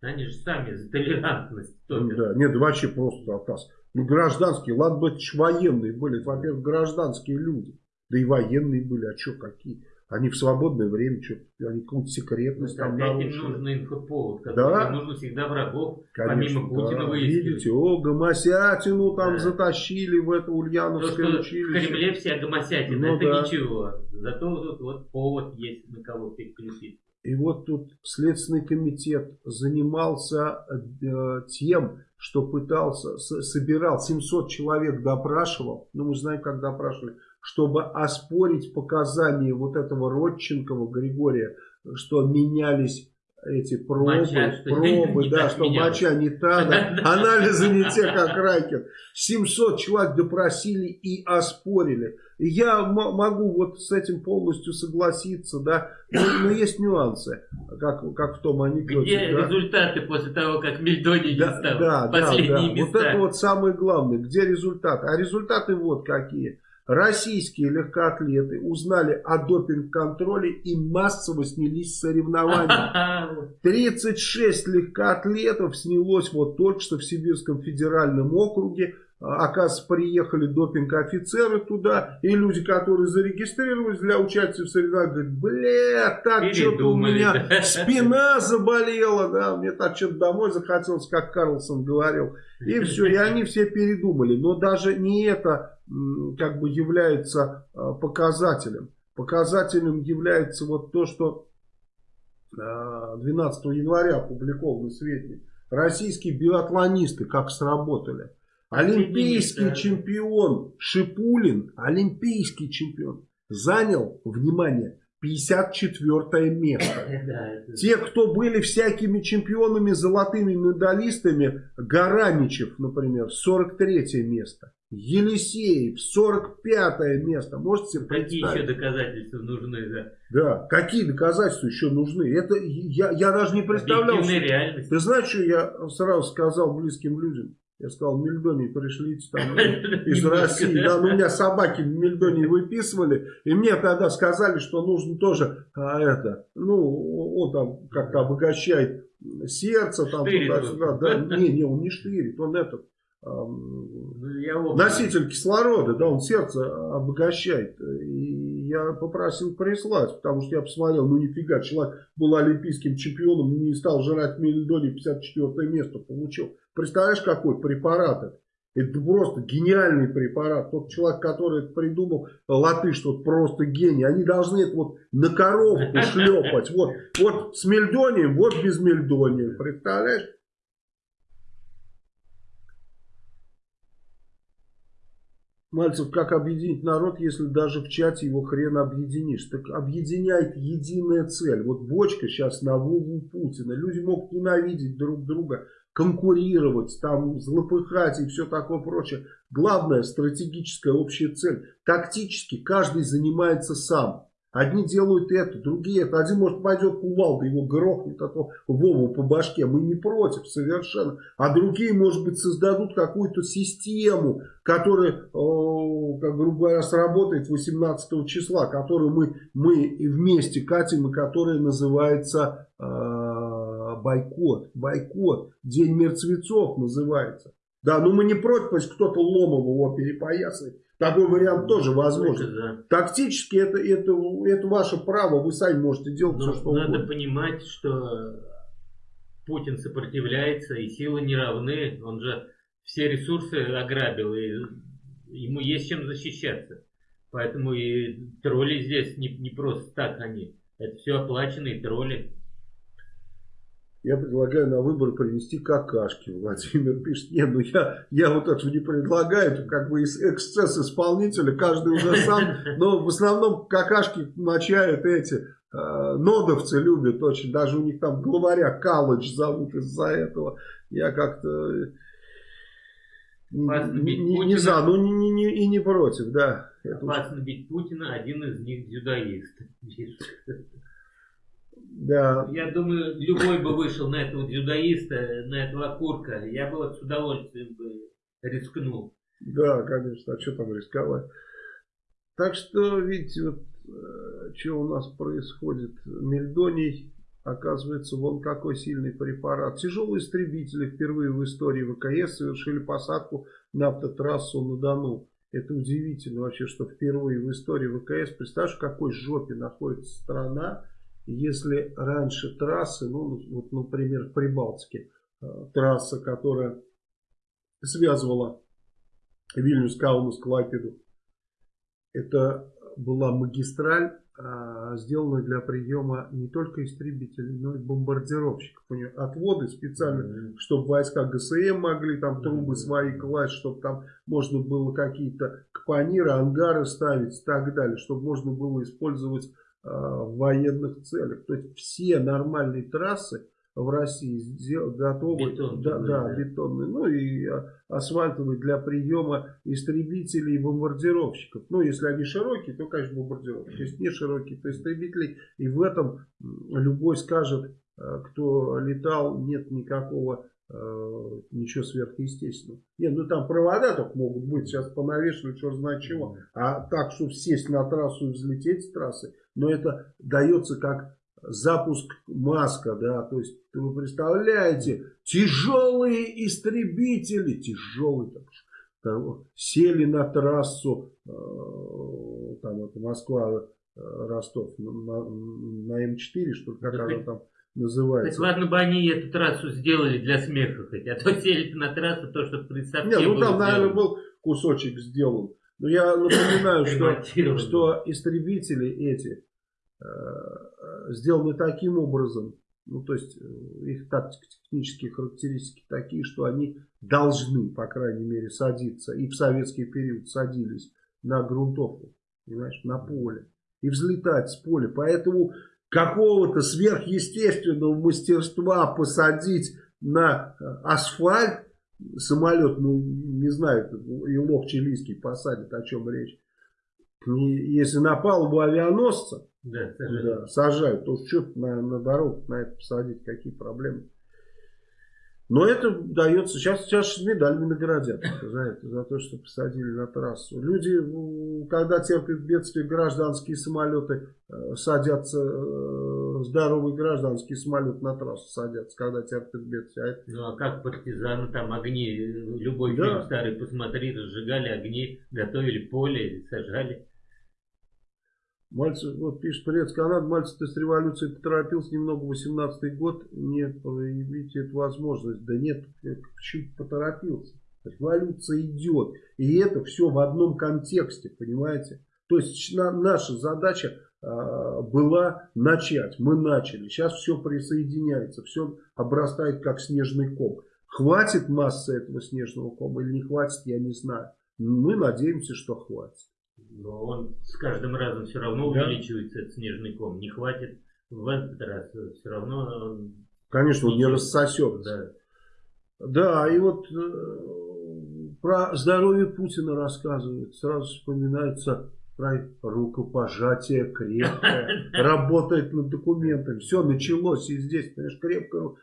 Они же сами за толерантность. Да, нет, вообще просто отказ. Ну, гражданские, ладно бы военные были, во-первых, гражданские люди. Да и военные были, а что, какие? Они в свободное время что они какую-то секретность ну, там нарушили. нужен инфоповод, да? нужно всегда врагов, Конечно, помимо Путина да. выискивать. Видите, о, гомосятину там да. затащили в это Ульяновское То, училище. в Кремле все гомосятины, ну, это да. ничего. Зато тут вот повод есть на кого переключить. И вот тут Следственный комитет занимался э, тем, что пытался, собирал, 700 человек допрашивал, ну мы знаем, как допрашивали, чтобы оспорить показания вот этого Родченкова Григория, что менялись эти пробы, моча, пробы, да, что менялось. моча не та, да, анализы не те, как Райкин. 700 человек допросили и оспорили. Я могу вот с этим полностью согласиться, да, но, но есть нюансы, как, как в том анекдоте. Где да? результаты после того, как Мельдоний да, не стал? Да, да, да. Места. Вот это вот самое главное. Где результаты? А результаты вот какие. Российские легкоатлеты узнали о допинг-контроле и массово снялись с соревнований. 36 легкоатлетов снялось вот только что в Сибирском федеральном округе. Оказывается, приехали допинг-офицеры туда, и люди, которые зарегистрировались для участия в соревнованиях, говорят, бля, так что-то у меня спина заболела, да, мне так что-то домой захотелось, как Карлсон говорил. И все, и они все передумали. Но даже не это как бы является а, показателем. Показателем является вот то, что 12 а, января опубликованы сведения. Российские биатлонисты как сработали. Олимпийский чемпион Шипулин, олимпийский чемпион, занял, внимание, 54 место. Те, кто были всякими чемпионами, золотыми медалистами, Гараничев, например, 43 место. Елисеев, 45 место. Можете себе Какие еще доказательства нужны? Да? да, какие доказательства еще нужны? Это я, я даже не представлял. Что... Ты знаешь, что я сразу сказал близким людям? Я сказал, Мельдоний, пришлите там из России. Да, ну, у меня собаки Мельдоний выписывали. И мне тогда сказали, что нужно тоже а, это, ну, он там как-то обогащает сердце, там туда-сюда. Да, не, не, он не штырит, он этот. Ну, носитель кислорода, да, он сердце обогащает. И я попросил прислать, потому что я посмотрел, ну нифига, человек был олимпийским чемпионом, не стал жрать мельдоний, 54 место получил. Представляешь, какой препарат это? Это просто гениальный препарат. Тот человек, который это придумал, латыш, тот просто гений. Они должны это вот на коровку шлепать. Вот, вот с мельдонием, вот без мельдония. Представляешь? Мальцев, как объединить народ, если даже в чате его хрен объединишь? Так объединяет единая цель. Вот бочка сейчас на Вову Путина. Люди могут ненавидеть друг друга конкурировать, там злопыхать и все такое прочее. Главная стратегическая общая цель. Тактически каждый занимается сам. Одни делают это, другие это. Один, может, пойдет кувалда, его грохнет, а то Вову по башке. Мы не против совершенно. А другие, может быть, создадут какую-то систему, которая, как грубо говоря, сработает 18 числа, которую мы, мы вместе катим и которая называется а, бойкот. Бойкот. День мертвецов называется. Да, ну мы не против, если кто-то ломом его перепоясает. Такой вариант тоже возможен. Да. Тактически это, это, это ваше право, вы сами можете делать Но все, что надо угодно. понимать, что Путин сопротивляется, и силы не равны. Он же все ресурсы ограбил, и ему есть чем защищаться. Поэтому и тролли здесь не, не просто так они. Это все оплаченные тролли. Я предлагаю на выборы принести какашки. Владимир пишет, нет, ну я, я вот этого не предлагаю, это как бы эксцесс исполнителя, каждый уже сам, но в основном какашки мочают эти, э, нодовцы любят очень, даже у них там главаря Калыч зовут из-за этого. Я как-то не, не, не за, ну не, не, не, и не против, да. Опасно бить Путина, один из них дзюдоист. Да. Я думаю, любой бы вышел на этого дзюдоиста, на этого окурка. Я бы вот с удовольствием бы рискнул. Да, конечно. А что там рисковать? Так что, видите, вот э, что у нас происходит. Мельдоний Оказывается, вон какой сильный препарат. Тяжелые истребители впервые в истории ВКС совершили посадку на автотрассу на Дону. Это удивительно вообще, что впервые в истории ВКС. Представляешь, в какой жопе находится страна, если раньше трассы, ну, вот, например, в Прибалтике, э, трасса, которая связывала Вильнюс, Каунас, Клайпеду, это была магистраль, а, сделанная для приема не только истребителей, но и бомбардировщиков. У нее отводы специально, mm -hmm. чтобы войска ГСМ могли там трубы mm -hmm. свои класть, чтобы там можно было какие-то капониры, ангары ставить и так далее, чтобы можно было использовать в военных целях. То есть все нормальные трассы в России готовы, Бетон, да, да, бетонные, ну и а, асфальтовые для приема истребителей и бомбардировщиков. Ну, если они широкие, то, конечно, бомбардировщики. Если не широкие, то истребители. И в этом любой скажет, э, кто летал, нет никакого э, ничего сверхъестественного. Нет, ну там провода только могут быть, сейчас понавешивают, что знает чего. А так, чтобы сесть на трассу и взлететь с трассы, но это дается как запуск Маска, да, то есть вы представляете, тяжелые истребители, тяжелые, там, там, сели на трассу, э, там это Москва, э, Ростов, на, на М4, что как да она там называется. Хоть ладно бы они эту трассу сделали для смеха хоть, а то сели на трассу, то, что представьте Не, ну там, сделано. наверное, был кусочек сделан. Но я напоминаю, что, что истребители эти, сделаны таким образом, ну то есть э, их тактико-технические характеристики такие, что они должны, по крайней мере, садиться, и в советский период садились на грунтовку, понимаешь, на поле, и взлетать с поля. Поэтому какого-то сверхъестественного мастерства посадить на э, асфальт самолет, ну не знаю, и лох чилийский посадит, о чем речь. Если на палубу авианосца, да, сажают. Да, сажают. То что на, на дорогу на это посадить, какие проблемы. Но это дается, сейчас, сейчас медалями наградят за это, за то, что посадили на трассу. Люди, когда терпят бедствие, гражданские самолеты э, садятся, э, здоровые гражданские самолеты на трассу садятся, когда терпят бедствие. А это... Ну а как партизаны, там огни, любой да. фильм старый посмотри, разжигали огни, готовили поле, сажали. Мальцев, вот пишет, привет, Канад, Мальцев, ты с революцией поторопился немного, 18-й год, не проявите эту возможность. Да нет, почему поторопился? Революция идет, и это все в одном контексте, понимаете? То есть на, наша задача а, была начать, мы начали, сейчас все присоединяется, все обрастает как снежный ком. Хватит массы этого снежного кома или не хватит, я не знаю. Мы надеемся, что хватит. Но он с каждым разом все равно да? увеличивается, этот снежный ком. Не хватит в этот раз. Все равно он... Конечно, он не рассосется. Да. да, и вот э, про здоровье Путина рассказывают. Сразу вспоминается про рукопожатие крепкое. Работает над документами. Все началось и здесь, понимаешь, крепко.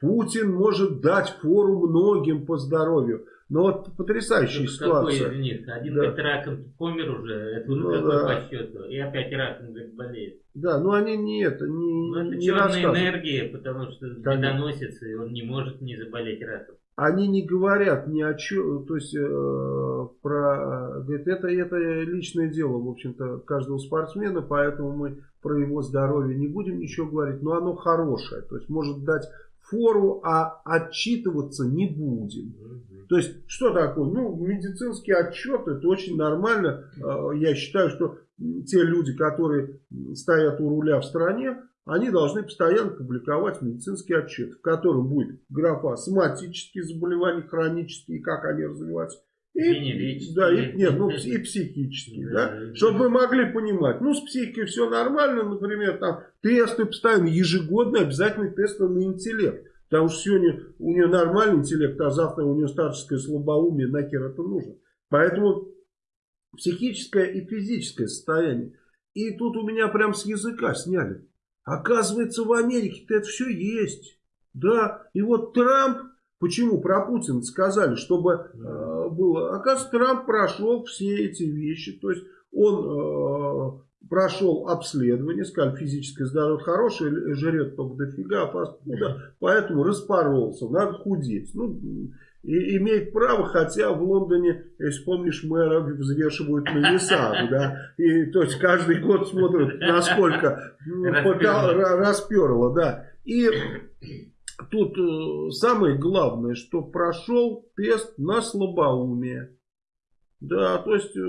Путин может дать фору многим по здоровью. Ну вот потрясающая это ситуация. Какой из них? Один да. говорит, раком помер уже, это уже ну, какой да. по счету. И опять раком говорит, болеет. Да, но они не это, не Ну это не черная энергия, потому что доносится, и он не может не заболеть раком. Они не говорят ни о чем, то есть э, про, говорит, это, это личное дело, в общем-то, каждого спортсмена, поэтому мы про его здоровье не будем ничего говорить, но оно хорошее, то есть может дать фору, а отчитываться не будем. То есть, что такое? Ну, медицинский отчет, это очень нормально. А, я считаю, что те люди, которые стоят у руля в стране, они должны постоянно публиковать медицинский отчет, в котором будет графа соматические заболевания, хронические, как они развиваются. И, да, и, нет, ну, и психические, да, чтобы мы могли понимать, ну, с психикой все нормально, например, там, тесты постоянно, ежегодно обязательно тесты на интеллект. Потому что сегодня у нее нормальный интеллект, а завтра у нее старческое слабоумие, нахер это нужно. Поэтому психическое и физическое состояние. И тут у меня прям с языка сняли. Оказывается, в Америке-то это все есть. Да, и вот Трамп, почему про Путина сказали, чтобы э, было. Оказывается, Трамп прошел все эти вещи. То есть он э, прошел обследование, сказали, физическое здоровье хорошее, жрет только дофига, опасно, ну, да, поэтому распоролся, надо худеть. Ну, и имеет право, хотя в Лондоне, если помнишь, мэра взвешивают на весах, да, и то есть каждый год смотрят, насколько расперло, да. И тут э, самое главное, что прошел тест на слабоумие. Да, то есть э,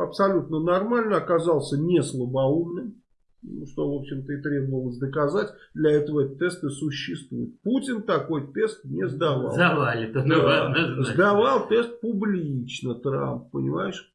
абсолютно нормально, оказался не слабоумным. Ну, что, в общем-то, и требовалось доказать. Для этого этот тест и существует. Путин такой тест не сдавал. Завалит. Да, сдавал тест публично Трамп, понимаешь?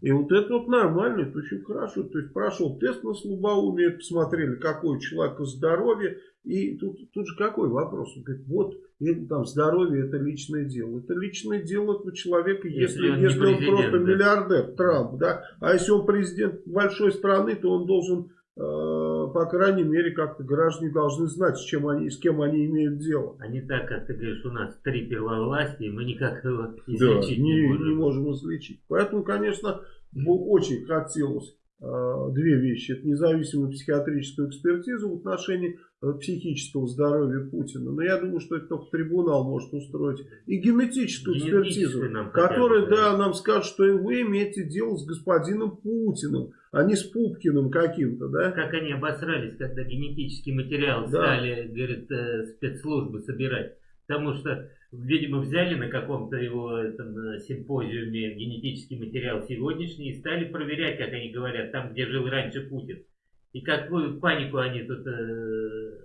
И вот это вот нормально, это очень хорошо. То есть прошел тест на слабоумие, посмотрели, какое у человека здоровье. И тут, тут же какой вопрос? Он говорит, вот это, там, здоровье это личное дело. Это личное дело этого человека, если, если, он, если он просто да. миллиардер, Трамп. Да? А если он президент большой страны, то он должен Э, по крайней мере, как-то граждане должны знать, с, чем они, с кем они имеют дело. А не так, как ты говоришь, у нас три первовластия, мы никак его излечить да, не, не можем. не можем излечить. Поэтому, конечно, очень хотелось две вещи. Это независимую психиатрическую экспертизу в отношении э, психического здоровья Путина. Но я думаю, что это только трибунал может устроить. И генетическую экспертизу, которая да, нам скажет, что вы имеете дело с господином Путиным а не с Пупкиным каким-то, да? Как они обосрались, когда генетический материал да. стали, говорит, э, спецслужбы собирать. Потому что, видимо, взяли на каком-то его этом, симпозиуме генетический материал сегодняшний и стали проверять, как они говорят, там, где жил раньше Путин. И какую панику они тут э,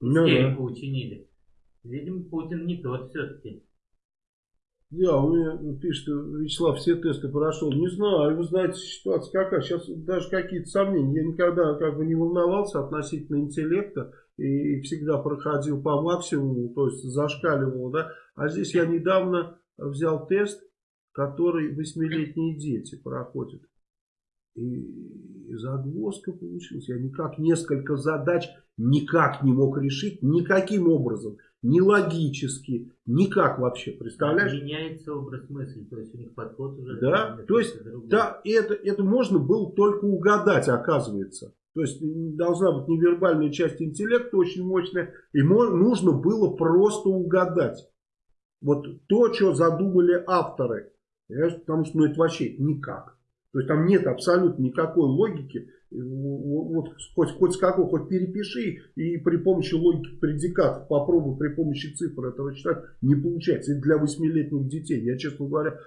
ну, да. учинили. Видимо, Путин не тот все-таки. Да, у меня пишет, Вячеслав, все тесты прошел. Не знаю, вы знаете, ситуация какая. Сейчас даже какие-то сомнения. Я никогда как бы не волновался относительно интеллекта и всегда проходил по максимуму, то есть зашкаливал, да. А здесь я недавно взял тест, который восьмилетние дети проходят. И загвоздка получилась. Я никак несколько задач никак не мог решить, никаким образом ни логически, никак вообще, представляешь? Меняется образ мысли, то есть у них подход уже... Да, то есть, да, это, это можно было только угадать, оказывается. То есть должна быть невербальная часть интеллекта очень мощная, и нужно было просто угадать. Вот то, что задумали авторы, потому что ну, это вообще никак. То есть там нет абсолютно никакой логики вот хоть, хоть с какой, хоть перепиши и при помощи логики предикатов попробуй при помощи цифр этого читать, не получается. И для восьмилетних детей. Я, честно говоря,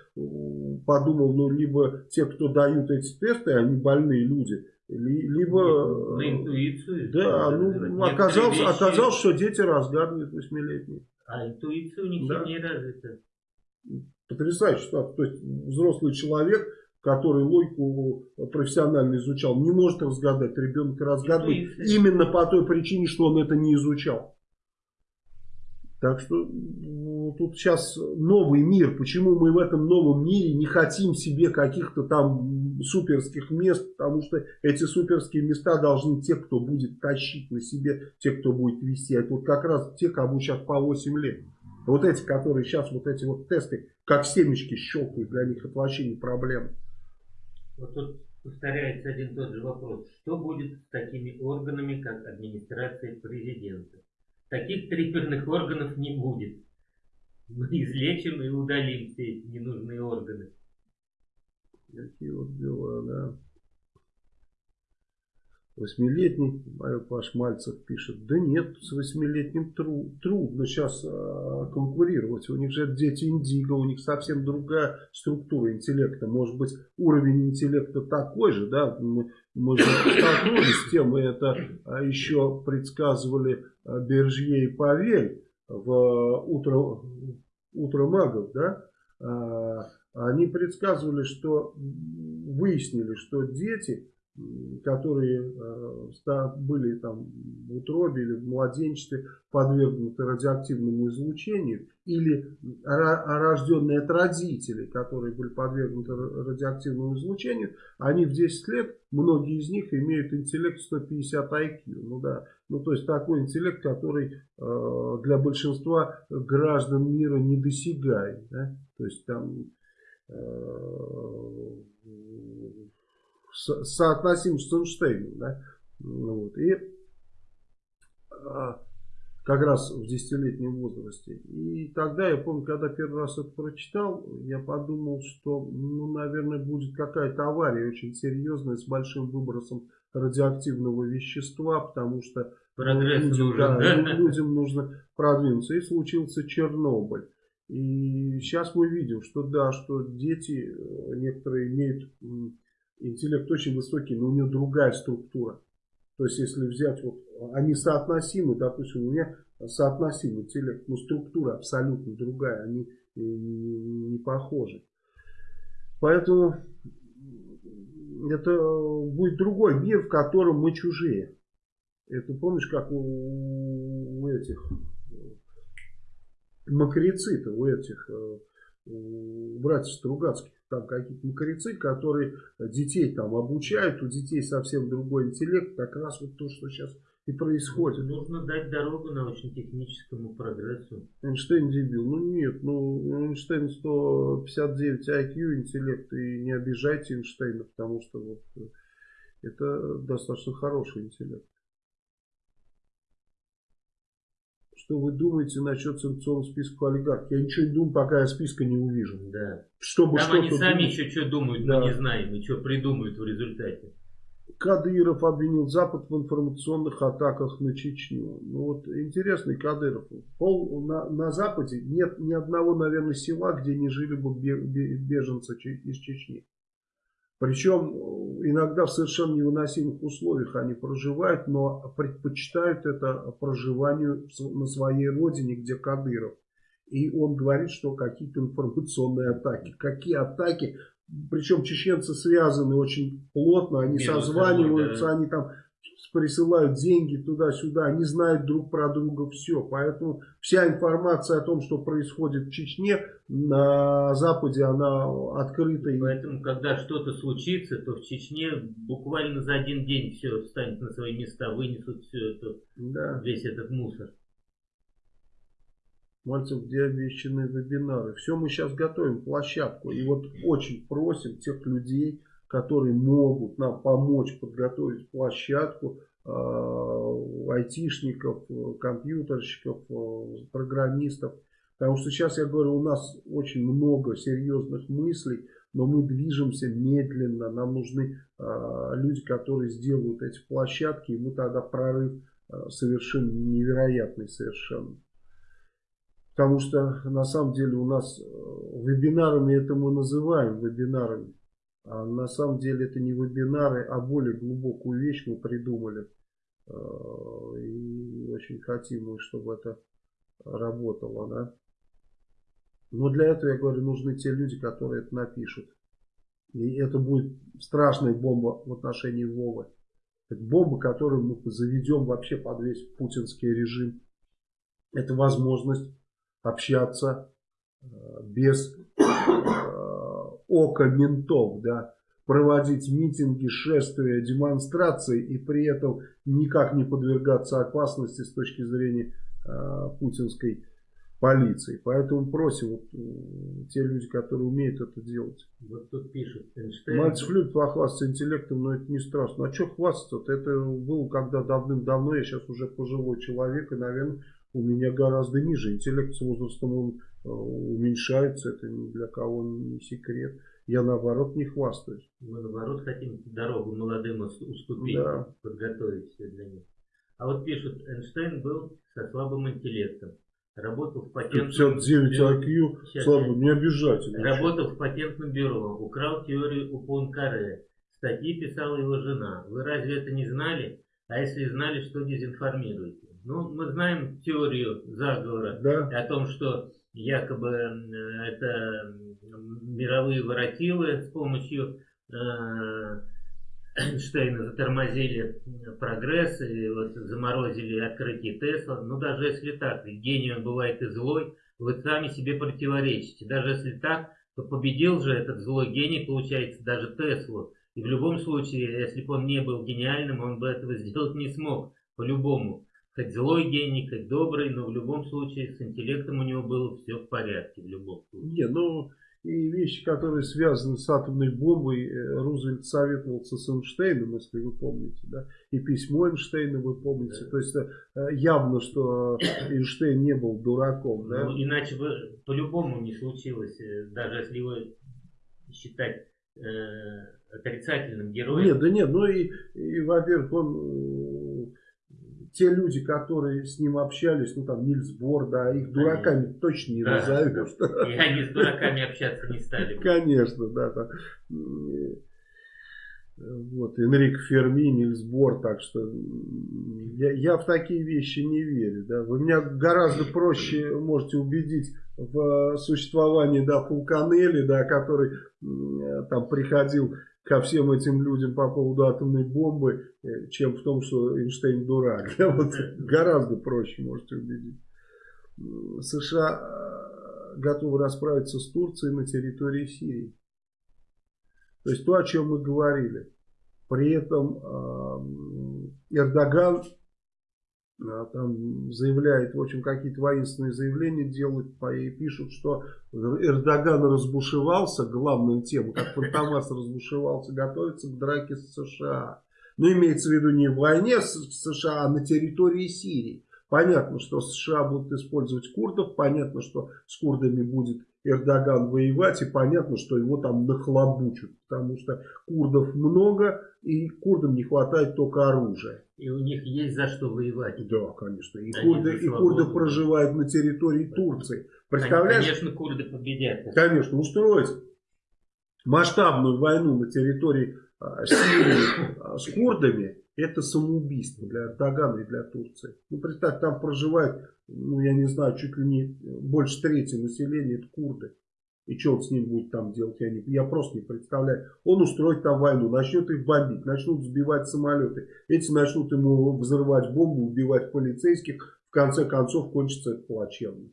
подумал, ну, либо те, кто дают эти тесты, они больные люди, либо... На интуицию. Да, ну, оказалось, оказалось, что дети разгадывают восьмилетние. А интуиция у них да. не развита. Потрясающе. То есть взрослый человек который логику профессионально изучал, не может разгадать. Ребенок разгадывает именно по той причине, что он это не изучал. Так что ну, тут сейчас новый мир. Почему мы в этом новом мире не хотим себе каких-то там суперских мест? Потому что эти суперские места должны те, кто будет тащить на себе, те, кто будет вести. Это вот как раз те, кому сейчас по 8 лет. Вот эти, которые сейчас вот эти вот тесты, как семечки щелкают, для них это вообще не проблема. Вот тут повторяется один тот же вопрос. Что будет с такими органами, как администрация президента? Таких триперных органов не будет. Мы излечим и удалим все эти ненужные органы. Такие вот дела, да. Восьмилетний, Паш Мальцев пишет, да нет, с восьмилетним тру, трудно сейчас а, конкурировать. У них же дети индиго, у них совсем другая структура интеллекта. Может быть, уровень интеллекта такой же, да, мы, мы же столкнулись с тем, мы это а, еще предсказывали а, Бержье и Павель в утро, утро магов, да, а, они предсказывали, что выяснили, что дети которые э, были там в утробе или в младенчестве подвергнуты радиоактивному излучению, или рожденные от родителей, которые были подвергнуты радиоактивному излучению, они в 10 лет, многие из них имеют интеллект 150 IQ. Ну да, ну то есть такой интеллект, который э, для большинства граждан мира недосягаем. Да? То есть там э, соотносим с Эйнштейном. Да? Вот. И а, как раз в десятилетнем возрасте. И тогда, я помню, когда первый раз это прочитал, я подумал, что, ну, наверное, будет какая-то авария очень серьезная с большим выбросом радиоактивного вещества, потому что ну, людям, нужен, да, людям нужно продвинуться. И случился Чернобыль. И сейчас мы видим, что да, что дети э, некоторые имеют интеллект очень высокий, но у них другая структура. То есть, если взять, вот, они соотносимы, допустим, у меня соотносимый интеллект, но структура абсолютно другая, они не, не похожи. Поэтому это будет другой мир, в котором мы чужие. Это помнишь, как у, у этих макарицитов, у этих э, у братьев Стругацких, там какие-то макарицы, которые детей там обучают, у детей совсем другой интеллект, как раз вот то, что сейчас и происходит. Нужно дать дорогу научно-техническому прогрессу. Эйнштейн дебил. Ну нет, ну Эйнштейн 159 IQ интеллект, и не обижайте Эйнштейна, потому что вот э, это достаточно хороший интеллект. Что вы думаете насчет санкционных списков олигархов? Я ничего не думаю, пока я списка не увижу. Да. Чтобы Там они сами думать. еще что думают, да. мы не знаем, и что придумают в результате. Кадыров обвинил Запад в информационных атаках на Чечню. Ну вот интересный Кадыров. Пол, на, на Западе нет ни одного, наверное, села, где не жили бы беженцы из Чечни. Причем э, иногда в совершенно невыносимых условиях они проживают, но предпочитают это проживанию на своей родине, где Кадыров. И он говорит, что какие-то информационные атаки. Какие атаки? Причем чеченцы связаны очень плотно, они Между созваниваются, собой, да. они там присылают деньги туда-сюда, они знают друг про друга все. Поэтому вся информация о том, что происходит в Чечне, на Западе, она открыта. Поэтому, когда что-то случится, то в Чечне буквально за один день все встанет на свои места, вынесут все это, да. весь этот мусор. Мальцев, где обещаны вебинары. Все мы сейчас готовим площадку. И вот очень просим тех людей, которые могут нам помочь подготовить площадку, э, айтишников, компьютерщиков, э, программистов. Потому что сейчас, я говорю, у нас очень много серьезных мыслей, но мы движемся медленно. Нам нужны э, люди, которые сделают эти площадки, и мы тогда прорыв совершенно невероятный совершенно. Потому что на самом деле у нас вебинарами это мы называем вебинарами. А на самом деле это не вебинары, а более глубокую вещь мы придумали. А, и очень хотим чтобы это работало. Да? Но для этого, я говорю, нужны те люди, которые это напишут. И это будет страшная бомба в отношении Вовы. Это бомба, которую мы заведем вообще под весь путинский режим. Это возможность общаться а, без око ментов, да, проводить митинги, шествия, демонстрации и при этом никак не подвергаться опасности с точки зрения э, путинской полиции. Поэтому просим вот, э, те люди, которые умеют это делать. Вот тут пишет. Эйнштейн... Мальцев любит похвастаться интеллектом, но это не страшно. А что хвастаться-то? Это было когда давным-давно, я сейчас уже пожилой человек, и, наверное, у меня гораздо ниже. Интеллект с возрастом он э, уменьшается, это ни для кого не секрет. Я наоборот не хвастаюсь. Мы наоборот хотим дорогу молодым уступить, да. подготовить все для них. А вот пишут, Эйнштейн был со слабым интеллектом. Работал в патентном 59 IQ, слабо, не обижайте. Работал в патентном бюро, украл теорию у Пуанкаре. Статьи писала его жена. Вы разве это не знали? А если знали, что дезинформируете? Ну, мы знаем теорию заговора да. о том, что якобы это мировые воротилы с помощью э, Эйнштейна затормозили прогресс и вот заморозили открытие Тесла. Но даже если так, ведь гений он бывает и злой, вы сами себе противоречите. Даже если так, то победил же этот злой гений, получается, даже Теслу. И в любом случае, если бы он не был гениальным, он бы этого сделать не смог, по-любому. Хоть злой гений, хоть добрый, но в любом случае с интеллектом у него было все в порядке, в любом случае. Не, ну, и вещи, которые связаны с атомной бомбой, э, Рузвельт советовался с Эйнштейном, если вы помните, да, и письмо Эйнштейна вы помните, да. то есть э, явно, что Эйнштейн не был дураком, да. Ну, иначе бы по-любому не случилось, даже если его считать э, отрицательным героем. Нет, да нет, ну и, и во-первых, он те люди, которые с ним общались, ну там Нильс Бор, да, их дураками Конечно. точно не да. назовешь. И они с дураками общаться не стали. Конечно, да. Там, вот, Энрик Ферми, Нильс Бор, так что я, я в такие вещи не верю. Да. Вы меня гораздо проще можете убедить в существовании да, Фулканелли, да, который там приходил ко всем этим людям по поводу атомной бомбы, э, чем в том, что Эйнштейн дурак. Вот гораздо проще можете убедить. США э, готовы расправиться с Турцией на территории Сирии. То есть то, о чем мы говорили. При этом э, Эрдоган там заявляет, в общем, какие-то воинственные заявления делают, и пишут, что Эрдоган разбушевался, главная тема, как Фантомас разбушевался, готовится к драке с США. Но имеется в виду не в войне с США, а на территории Сирии. Понятно, что США будут использовать курдов, понятно, что с курдами будет Эрдоган воевать, и понятно, что его там нахлобучат, потому что курдов много, и курдам не хватает только оружия. И у них есть за что воевать. Да, конечно. И, курды, и курды проживают на территории Турции. Представляешь? Конечно, курды победят. Конечно, устроить масштабную войну на территории а, Сирии а, с курдами, это самоубийство для Эрдогана и для Турции. Ну, представь, там проживает, ну, я не знаю, чуть ли не больше трети населения, это курды. И что он с ним будет там делать, я, не, я просто не представляю. Он устроит там войну, начнет их бомбить, начнут сбивать самолеты. Эти начнут ему взрывать бомбу, убивать полицейских. В конце концов, кончится это плачевно.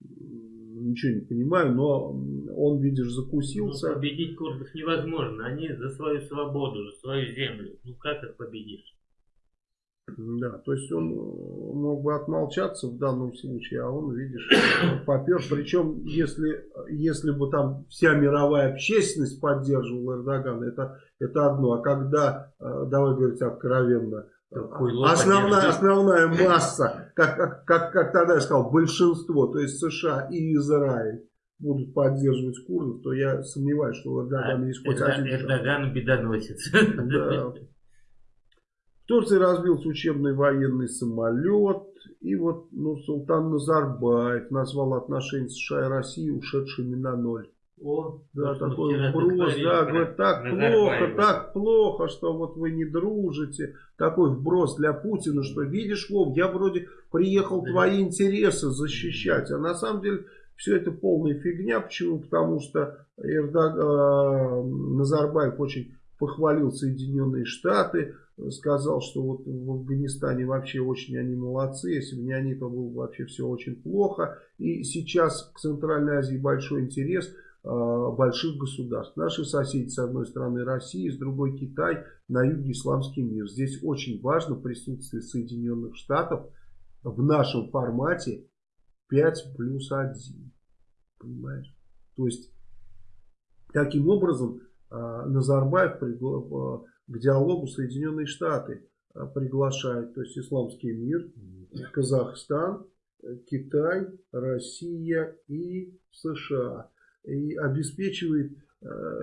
Ничего не понимаю, но он, видишь, закусился. Ну, победить курдов невозможно. Они за свою свободу, за свою землю. Ну как их победишь? Да, то есть он э, мог бы отмолчаться в данном случае, а он, видишь, попер. Причем, если, если бы там вся мировая общественность поддерживала Эрдогана, это, это одно. А когда, э, давай говорить откровенно, основная, основная масса, как, как, как, как тогда я сказал, большинство, то есть США и Израиль, будут поддерживать курдов, то я сомневаюсь, что у Эрдогана есть хоть один Эрдоган бедоносец. Да. Турции разбился учебный военный самолет. И вот ну, Султан Назарбаев назвал отношения США и России ушедшими на ноль. О, да, такой вброс, да, говорит, так плохо, так плохо, что вот вы не дружите. Такой вброс для Путина, что видишь, Вов, я вроде приехал да. твои интересы защищать, а на самом деле все это полная фигня. Почему? Потому что Эрдог... э, Назарбаев очень похвалил Соединенные Штаты, сказал, что вот в Афганистане вообще очень они молодцы, если бы не они, то было бы вообще все очень плохо. И сейчас к Центральной Азии большой интерес э, больших государств. Наши соседи, с одной стороны Россия, с другой Китай, на юге исламский мир. Здесь очень важно присутствие Соединенных Штатов в нашем формате 5 плюс 1. Понимаешь? То есть, таким образом, Назарбаев пригласил к диалогу Соединенные Штаты а, приглашают, то есть исламский мир, Казахстан, Китай, Россия и США. И обеспечивает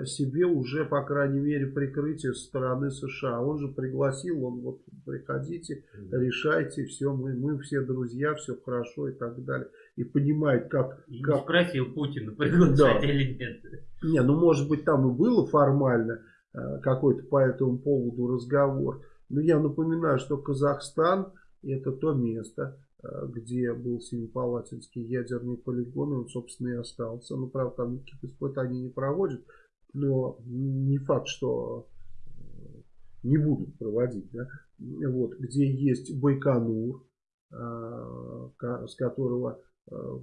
себе уже, по крайней мере, прикрытие со стороны США. Он же пригласил, он вот приходите, решайте, все, мы, мы все друзья, все хорошо и так далее. И понимает, как... И как... спросил Путина, приглашать да. или нет. Не, ну может быть там и было формально, Э, какой-то по этому поводу разговор. Но я напоминаю, что Казахстан это то место, э, где был Семипалатинский ядерный полигон, и он, собственно, и остался. Ну, правда, там никаких испытаний не проводят, но не факт, что э, не будут проводить. Да? Вот, где есть Байконур, с которого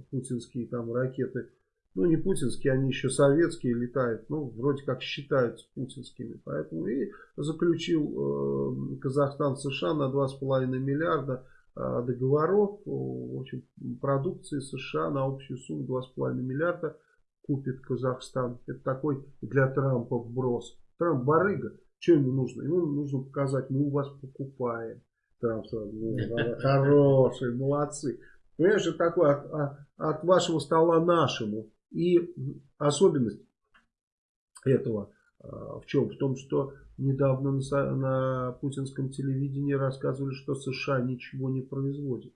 путинские там ракеты ну не путинские, они еще советские летают, ну вроде как считаются путинскими. Поэтому и заключил э, Казахстан США на 2,5 миллиарда э, договоров, в общем, продукции США на общую сумму 2,5 миллиарда купит Казахстан. Это такой для Трампа вброс. Трамп барыга. Что ему нужно? Ему нужно показать, мы у вас покупаем. Трамп сразу, ну, хороший, молодцы. Понимаешь, это такое от, от, от вашего стола нашему. И особенность этого а, в чем? В том, что недавно на, на путинском телевидении рассказывали, что США ничего не производит.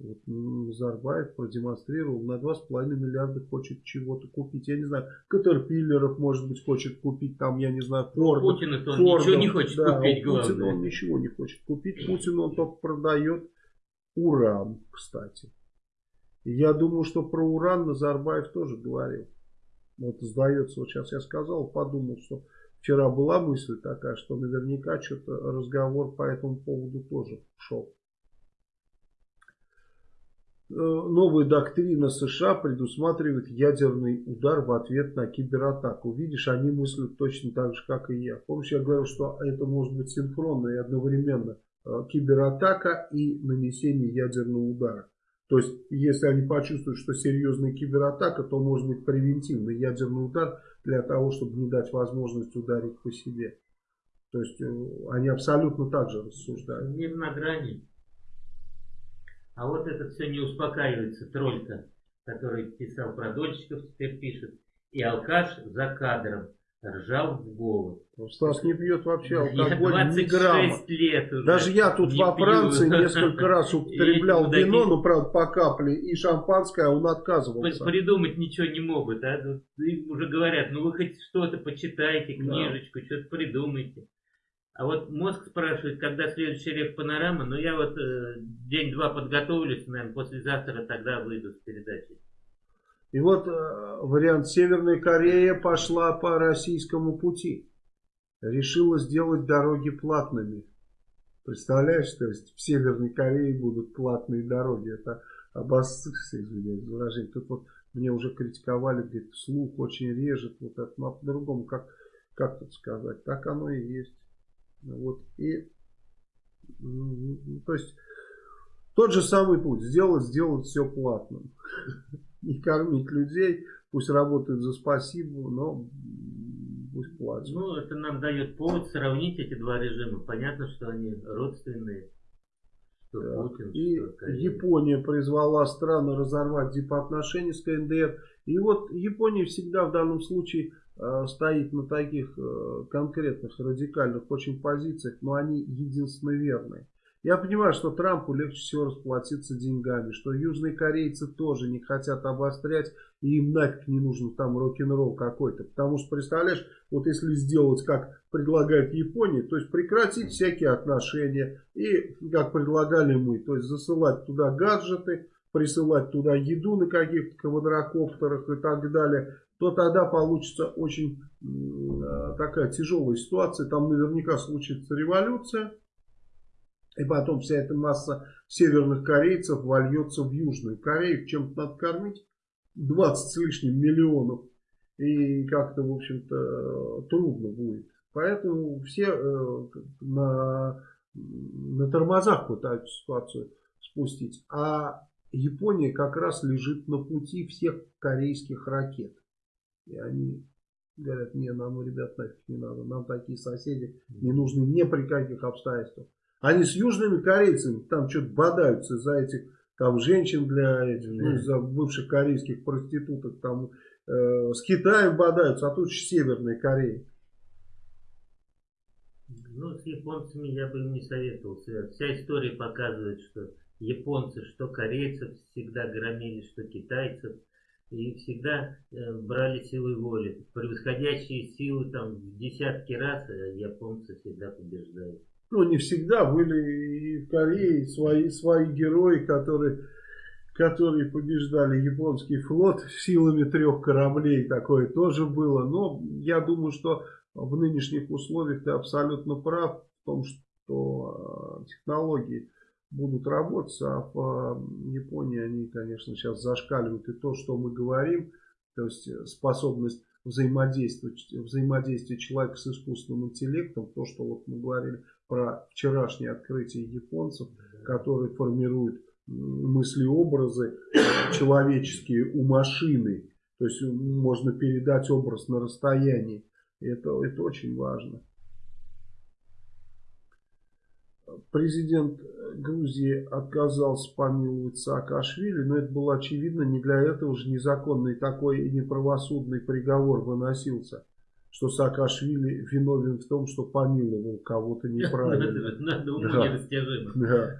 Вот Назарбаев продемонстрировал, на 2,5 миллиарда хочет чего-то купить. Я не знаю, Катерпиллеров, может быть, хочет купить, там, я не знаю, Форд. Путин это он ничего не хочет да, купить, главное. Путин он ничего не хочет купить. Путин он только продает уран, кстати. Я думаю, что про уран Назарбаев тоже говорил. Вот сдается, вот сейчас я сказал, подумал, что вчера была мысль такая, что наверняка что-то разговор по этому поводу тоже шел. Э, новая доктрина США предусматривает ядерный удар в ответ на кибератаку. Видишь, они мыслят точно так же, как и я. Помнишь, я говорил, что это может быть синхронно и одновременно кибератака и нанесение ядерного удара. То есть, если они почувствуют, что серьезная кибератака, то может быть превентивный ядерный удар для того, чтобы не дать возможность ударить по себе. То есть, э, они абсолютно так же рассуждают. Мир на грани. А вот это все не успокаивается, тройка, который писал про дольщиков, теперь пишет. И алкаш за кадром ржал в голос. Ну, Стас не пьет вообще алкоголь я ни грамма. лет уже Даже я тут во Франции пью. несколько раз употреблял вино, ну правда по капле, и шампанское, а он отказывался. Придумать ничего не могут, а? Им уже говорят, ну вы хоть что-то почитайте, книжечку, да. что-то придумайте. А вот мозг спрашивает, когда следующий рек панорама, но я вот э, день-два подготовлюсь, наверное, послезавтра тогда выйду с передачей. И вот э, вариант Северная Корея пошла по российскому пути. Решила сделать дороги платными. Представляешь, то есть в Северной Корее будут платные дороги. Это обоссышься, извиняюсь за выражение. Тут вот мне уже критиковали, говорит, слух очень режет. Вот это, но по-другому, как, как тут сказать, так оно и есть. Вот, и, то есть, тот же самый путь, сделать, сделать все платным не кормить людей, пусть работают за спасибо, но пусть платят. Ну, это нам дает повод сравнить эти два режима. Понятно, что они родственные. Что да. Путин, и что Япония призвала страны разорвать дипотношения с КНДР. И вот Япония всегда в данном случае э, стоит на таких э, конкретных, радикальных очень позициях, но они единственно верные. Я понимаю, что Трампу легче всего расплатиться деньгами, что южные корейцы тоже не хотят обострять, и им нафиг не нужен там рок-н-ролл какой-то. Потому что, представляешь, вот если сделать, как предлагает Япония, то есть прекратить всякие отношения, и как предлагали мы, то есть засылать туда гаджеты, присылать туда еду на каких-то квадрокоптерах и так далее, то тогда получится очень э, такая тяжелая ситуация. Там наверняка случится революция. И потом вся эта масса северных корейцев вольется в Южную Корею. Чем-то надо кормить. 20 с лишним миллионов. И как-то, в общем-то, трудно будет. Поэтому все э, на, на тормозах пытаются ситуацию спустить. А Япония как раз лежит на пути всех корейских ракет. И они говорят, не, нам, ребят, нафиг не надо. Нам такие соседи не нужны ни при каких обстоятельствах. Они с южными корейцами там что-то бодаются за этих там женщин для этих, ну, за бывших корейских проституток, там э, с Китаем бодаются, а тут же Северная Корея. Ну, с японцами я бы не советовал. Вся история показывает, что японцы, что корейцев всегда громили, что китайцев. И всегда э, брали силой воли. Превосходящие силы там в десятки раз, а японцы всегда побеждают ну не всегда, были и в Корее свои, свои герои, которые, которые побеждали японский флот силами трех кораблей, такое тоже было. Но я думаю, что в нынешних условиях ты абсолютно прав в том, что э, технологии будут работать, а в Японии они, конечно, сейчас зашкаливают и то, что мы говорим, то есть способность взаимодействовать, взаимодействие человека с искусственным интеллектом, то, что вот мы говорили про вчерашнее открытие японцев, которые формируют мысли-образы человеческие у машины. То есть можно передать образ на расстоянии. Это, это очень важно. Президент Грузии отказался помиловать Саакашвили, но это было очевидно, не для этого же незаконный такой неправосудный приговор выносился, что Саакашвили виновен в том, что помиловал кого-то неправильно. Да.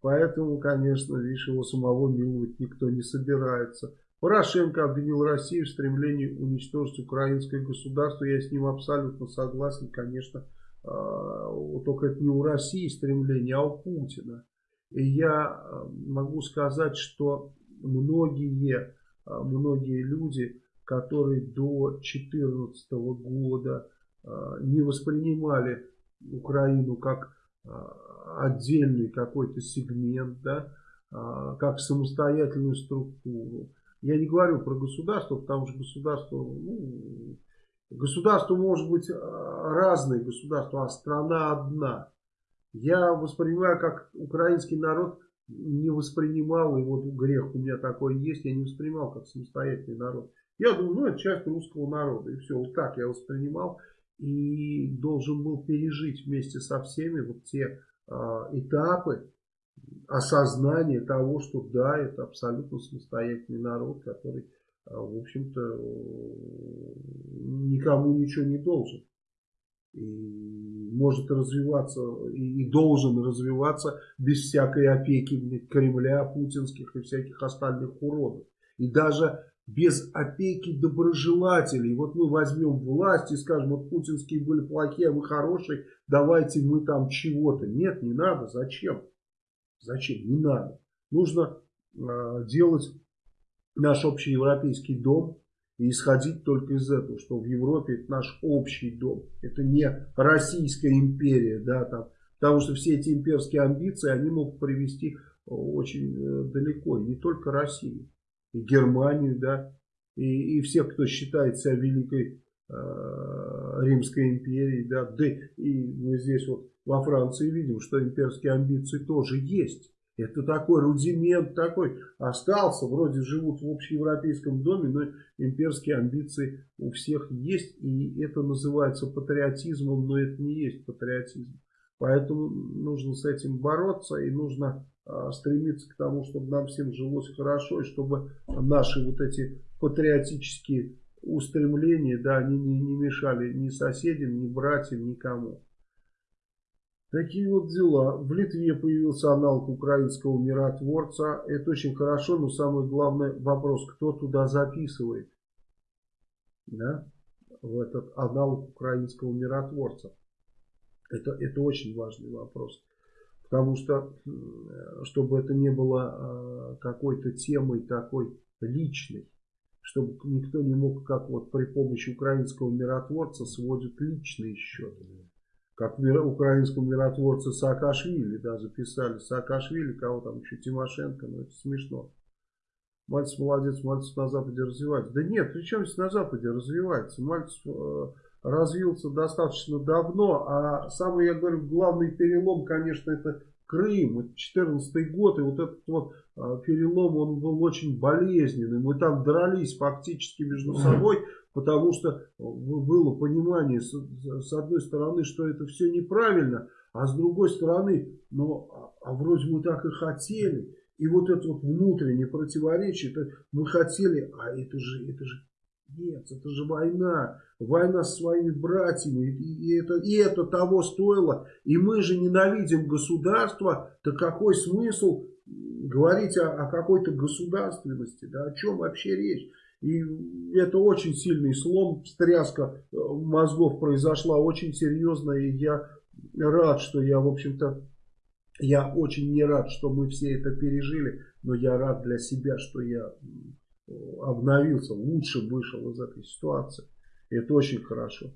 Поэтому, конечно, видишь, его самого миловать никто не собирается. Порошенко обвинил Россию в стремлении уничтожить украинское государство. Я с ним абсолютно согласен, конечно. А, только это не у России стремление, а у Путина. И я а, могу сказать, что многие, а, многие люди, которые до 2014 года не воспринимали Украину как отдельный какой-то сегмент, да, как самостоятельную структуру. Я не говорю про государство, потому что государство, ну, Государство может быть разное государство, а страна одна. Я воспринимаю, как украинский народ не воспринимал, и вот грех у меня такой есть, я не воспринимал как самостоятельный народ. Я думаю, ну это часть русского народа, и все, вот так я воспринимал. И должен был пережить вместе со всеми вот те э, этапы осознания того, что да, это абсолютно самостоятельный народ, который а, в общем-то, никому ничего не должен. И может развиваться и, должен развиваться без всякой опеки Кремля, путинских и всяких остальных уродов. И даже без опеки доброжелателей. Вот мы возьмем власть и скажем, вот путинские были плохие, а вы хорошие, давайте мы там чего-то. Нет, не надо. Зачем? Зачем? Не надо. Нужно э, делать наш общий европейский дом и исходить только из этого, что в Европе это наш общий дом. Это не Российская империя, да, там, потому что все эти имперские амбиции, они могут привести очень э, далеко, и не только Россию, Германию, да, и, и всех, кто считает себя великой э, Римской империей, да, да, и мы здесь вот во Франции видим, что имперские амбиции тоже есть. Это такой рудимент такой остался, вроде живут в общеевропейском доме, но имперские амбиции у всех есть, и это называется патриотизмом, но это не есть патриотизм. Поэтому нужно с этим бороться и нужно стремиться к тому, чтобы нам всем жилось хорошо, и чтобы наши вот эти патриотические устремления, да, они не, не мешали ни соседям, ни братьям, никому. Такие вот дела. В Литве появился аналог украинского миротворца. Это очень хорошо, но самый главный вопрос, кто туда записывает? Да? В этот аналог украинского миротворца. Это, это очень важный вопрос. Потому что, чтобы это не было а, какой-то темой такой личной, чтобы никто не мог, как вот при помощи украинского миротворца сводит личные счеты как украинскому миротворцу Саакашвили, да, записали Саакашвили, кого там еще, Тимошенко, ну это смешно. Мальцев молодец, Мальцев на Западе развивается. Да нет, при чем здесь на Западе развивается? Мальцев э, развился достаточно давно, а самый, я говорю, главный перелом, конечно, это Крым, это 14 год, и вот этот вот э, перелом, он был очень болезненный. Мы там дрались фактически между собой, потому что э, было понимание, с, с одной стороны, что это все неправильно, а с другой стороны, ну, а, а вроде мы так и хотели. И вот это вот внутреннее противоречие, это мы хотели, а это же, это же, нет, это же война, война с своими братьями, и это, и это того стоило. И мы же ненавидим государство, то какой смысл говорить о, о какой-то государственности, да, о чем вообще речь? И это очень сильный слом, встряска э, мозгов произошла очень серьезная. И я рад, что я, в общем-то, я очень не рад, что мы все это пережили. Но я рад для себя, что я обновился, лучше вышел из этой ситуации. И это очень хорошо.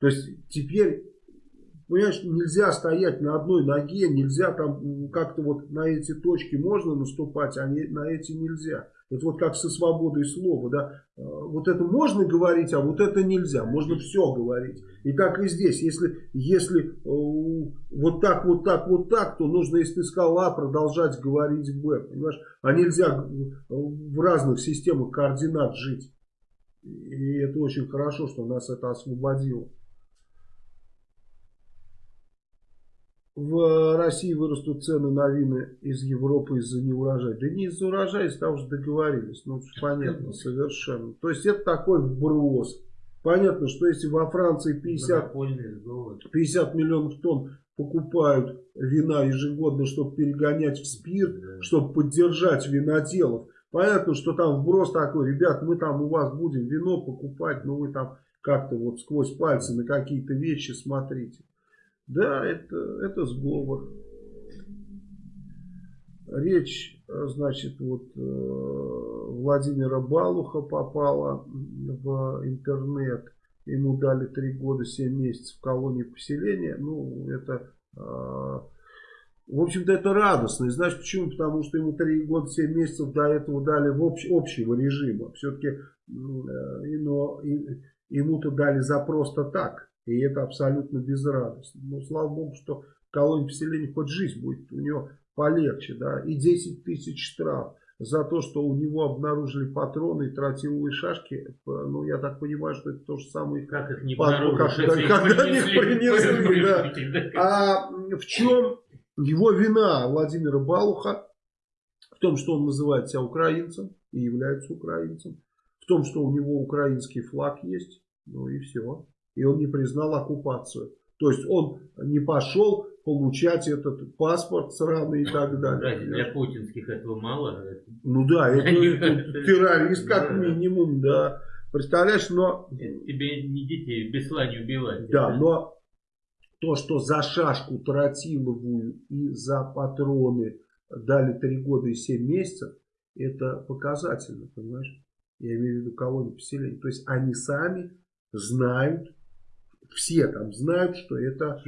То есть теперь, понимаешь, нельзя стоять на одной ноге, нельзя там как-то вот на эти точки можно наступать, а не, на эти нельзя. Это вот как со свободой слова, да. Э, вот это можно говорить, а вот это нельзя. Можно все говорить. И так и здесь. Если, если э, вот так, вот так, вот так, то нужно, если ты сказал А, продолжать говорить Б. Понимаешь? А нельзя в разных системах координат жить. И это очень хорошо, что нас это освободило. В России вырастут цены на вина из Европы из-за неурожая. Да не из-за урожая, из-за того, что договорились. Ну, понятно, совершенно. То есть, это такой вброс. Понятно, что если во Франции 50, 50 миллионов тонн покупают вина ежегодно, чтобы перегонять в спирт, чтобы поддержать виноделов. Понятно, что там вброс такой, ребят, мы там у вас будем вино покупать, но вы там как-то вот сквозь пальцы на какие-то вещи смотрите. Да, это, это сговор. Речь, значит, вот э, Владимира Балуха попала в интернет. Ему дали 3 года 7 месяцев в колонии поселения. Ну, это... Э, в общем-то, это радостно. И знаешь почему? Потому что ему 3 года 7 месяцев до этого дали в общ, общего режима. Все-таки э, но, ему-то дали за просто так. И это абсолютно безрадостно. Но слава богу, что в колонии поселения хоть жизнь будет у него полегче. да, И 10 тысяч штраф за то, что у него обнаружили патроны и тротиловые шашки. Ну, я так понимаю, что это то же самое. Как их не как, когда, когда их принесли. Да. А в чем его вина Владимира Балуха? В том, что он называет себя украинцем и является украинцем. В том, что у него украинский флаг есть. Ну и все и он не признал оккупацию. То есть он не пошел получать этот паспорт сраный и так далее. Да, для путинских этого мало. Ну да, это террорист как минимум, да. Представляешь, но... Тебе не детей без не убивать. Да, но то, что за шашку тротиловую и за патроны дали 3 года и 7 месяцев, это показательно, понимаешь? Я имею в виду колонию поселения. То есть они сами знают, все там знают, что это,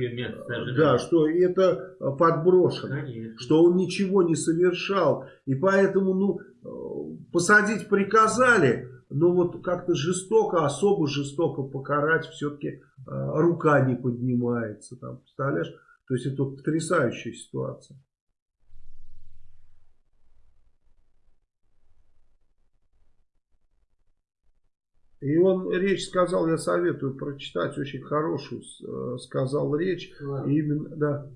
да, что это подброшено, Конечно. что он ничего не совершал. И поэтому, ну, э, посадить приказали, но вот как-то жестоко, особо жестоко покарать все-таки э, рука не поднимается. Там, представляешь? То есть это потрясающая ситуация. И он речь сказал, я советую прочитать, очень хорошую э, сказал речь. Ладно. Именно, да.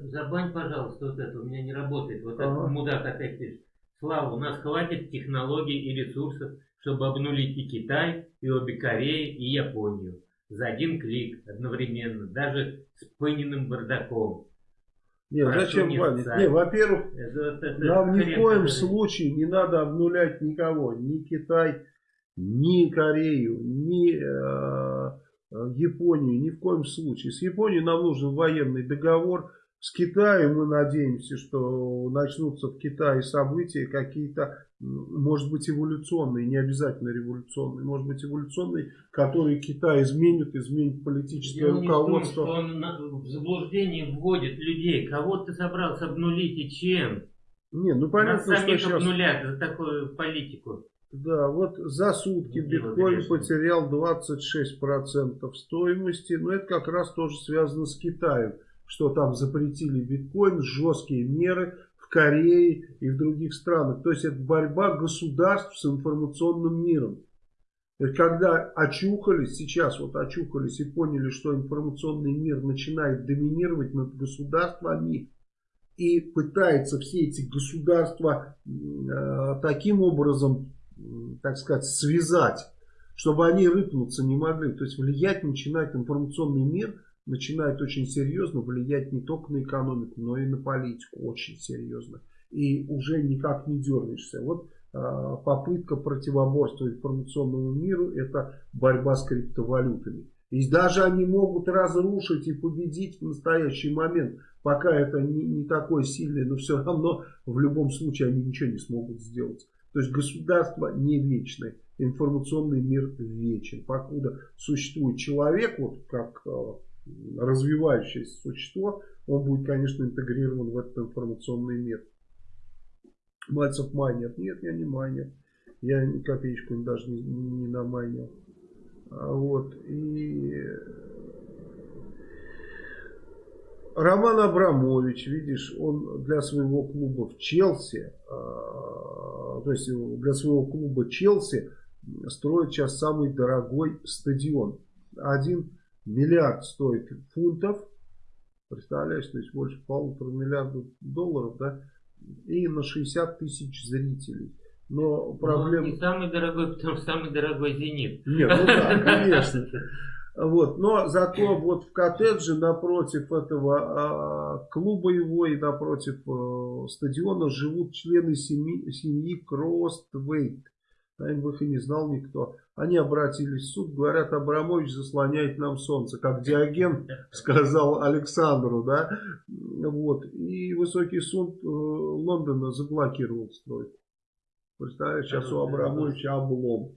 Забань, пожалуйста, вот это, у меня не работает. Вот ага. этот мудак опять пишет. Слава, у нас хватит технологий и ресурсов, чтобы обнулить и Китай, и обе Кореи, и Японию. За один клик одновременно, даже с пыненным бардаком. Нет, зачем банить? Не, во-первых, нам ни в коем случае не надо обнулять никого. Ни Китай, ни Корею, ни э, э, Японию, ни в коем случае. С Японией нам нужен военный договор. С Китаем мы надеемся, что начнутся в Китае события какие-то, может быть, эволюционные, не обязательно революционные, может быть, эволюционные, которые Китай изменит, изменит политическое Дело руководство. Том, что он в заблуждение вводит людей. Кого ты собрался обнулить и чем? Не, ну понятно, Нас что сейчас... обнулят за такую политику. Да, вот за сутки ну, биткоин потерял 26% стоимости. Но это как раз тоже связано с Китаем. Что там запретили биткоин, жесткие меры в Корее и в других странах. То есть это борьба государств с информационным миром. Когда очухались, сейчас вот очухались и поняли, что информационный мир начинает доминировать над государствами, и пытается все эти государства э, таким образом так сказать, связать, чтобы они рыпнуться не могли. То есть влиять начинает информационный мир, начинает очень серьезно влиять не только на экономику, но и на политику очень серьезно. И уже никак не дернешься. Вот а, попытка противоборства информационному миру это борьба с криптовалютами. И даже они могут разрушить и победить в настоящий момент. Пока это не, не такое сильное, но все равно в любом случае они ничего не смогут сделать. То есть государство не вечное, информационный мир вечен. Покуда существует человек, вот как э, развивающееся существо, он будет, конечно, интегрирован в этот информационный мир. Мальцев майнер. Нет, я не майнер. Я ни копеечку даже не, не намайнил. А вот. И Роман Абрамович, видишь, он для своего клуба в Челси, а, то есть для своего клуба Челси строят сейчас самый дорогой стадион. Один миллиард стоит фунтов, представляешь, то есть больше полутора миллиардов долларов, да, и на 60 тысяч зрителей. Но проблема... не самый дорогой, потому что самый дорогой «Зенит». Нет, ну да, конечно. Вот. Но зато вот в коттедже напротив этого а, клуба его и напротив а, стадиона живут члены семьи, семьи Кроствейт. Наверное, их и не знал никто. Они обратились в суд, говорят, Абрамович заслоняет нам солнце, как Диоген сказал Александру, да, вот, и высокий суд э, Лондона заблокировал стройку. Представляешь, сейчас у Абрамовича облом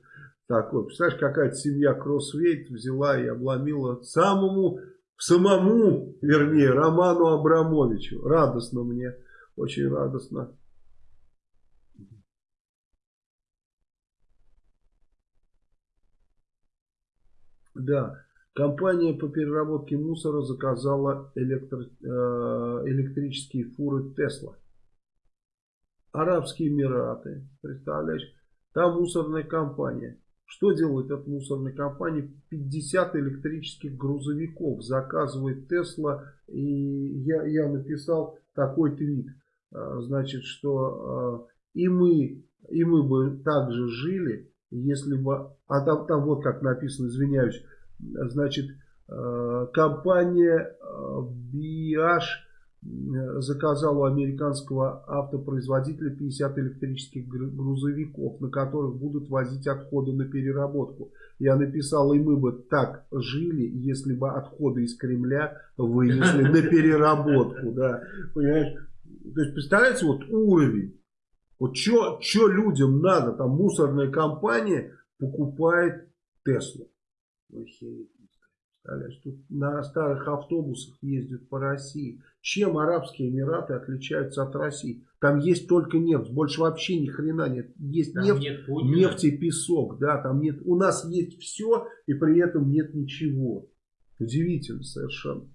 такой. Представляешь, какая-то семья Кроссвейт взяла и обломила самому, самому, вернее, Роману Абрамовичу. Радостно мне, очень радостно. Да, компания по переработке мусора заказала электро, э, электрические фуры Тесла. Арабские Эмираты, представляешь, там мусорная компания. Что делает эта мусорная компания? 50 электрических грузовиков заказывает Тесла. И я, я написал такой твит. А, значит, что а, и мы, и мы бы также жили, если бы... А там, там вот как написано, извиняюсь. Значит, а, компания BH заказал у американского автопроизводителя 50 электрических грузовиков, на которых будут возить отходы на переработку. Я написал, и мы бы так жили, если бы отходы из Кремля вынесли на переработку. Да. Понимаешь? То есть, представляете, вот уровень. Вот что людям надо? Там мусорная компания покупает Теслу. Представляешь, тут на старых автобусах ездят по России. Чем Арабские Эмираты отличаются от России? Там есть только нефть, больше вообще ни хрена нет. Есть там нефть, нет нефть и песок, да, там нет. У нас есть все и при этом нет ничего. Удивительно совершенно.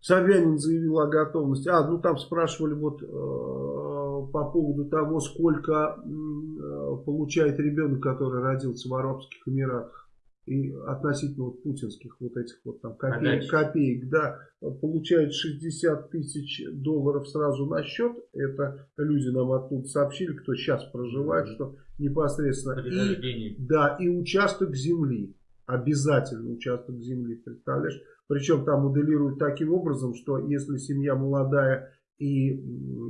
Собянин заявил о готовности. А, ну там спрашивали вот э, по поводу того, сколько э, получает ребенок, который родился в Арабских Эмиратах и относительно вот путинских вот этих вот там копеек, копеек, да, получают 60 тысяч долларов сразу на счет. Это люди нам оттуда сообщили, кто сейчас проживает, mm -hmm. что непосредственно. И, да, и участок земли. Обязательно участок земли, представляешь? Причем там моделируют таким образом, что если семья молодая и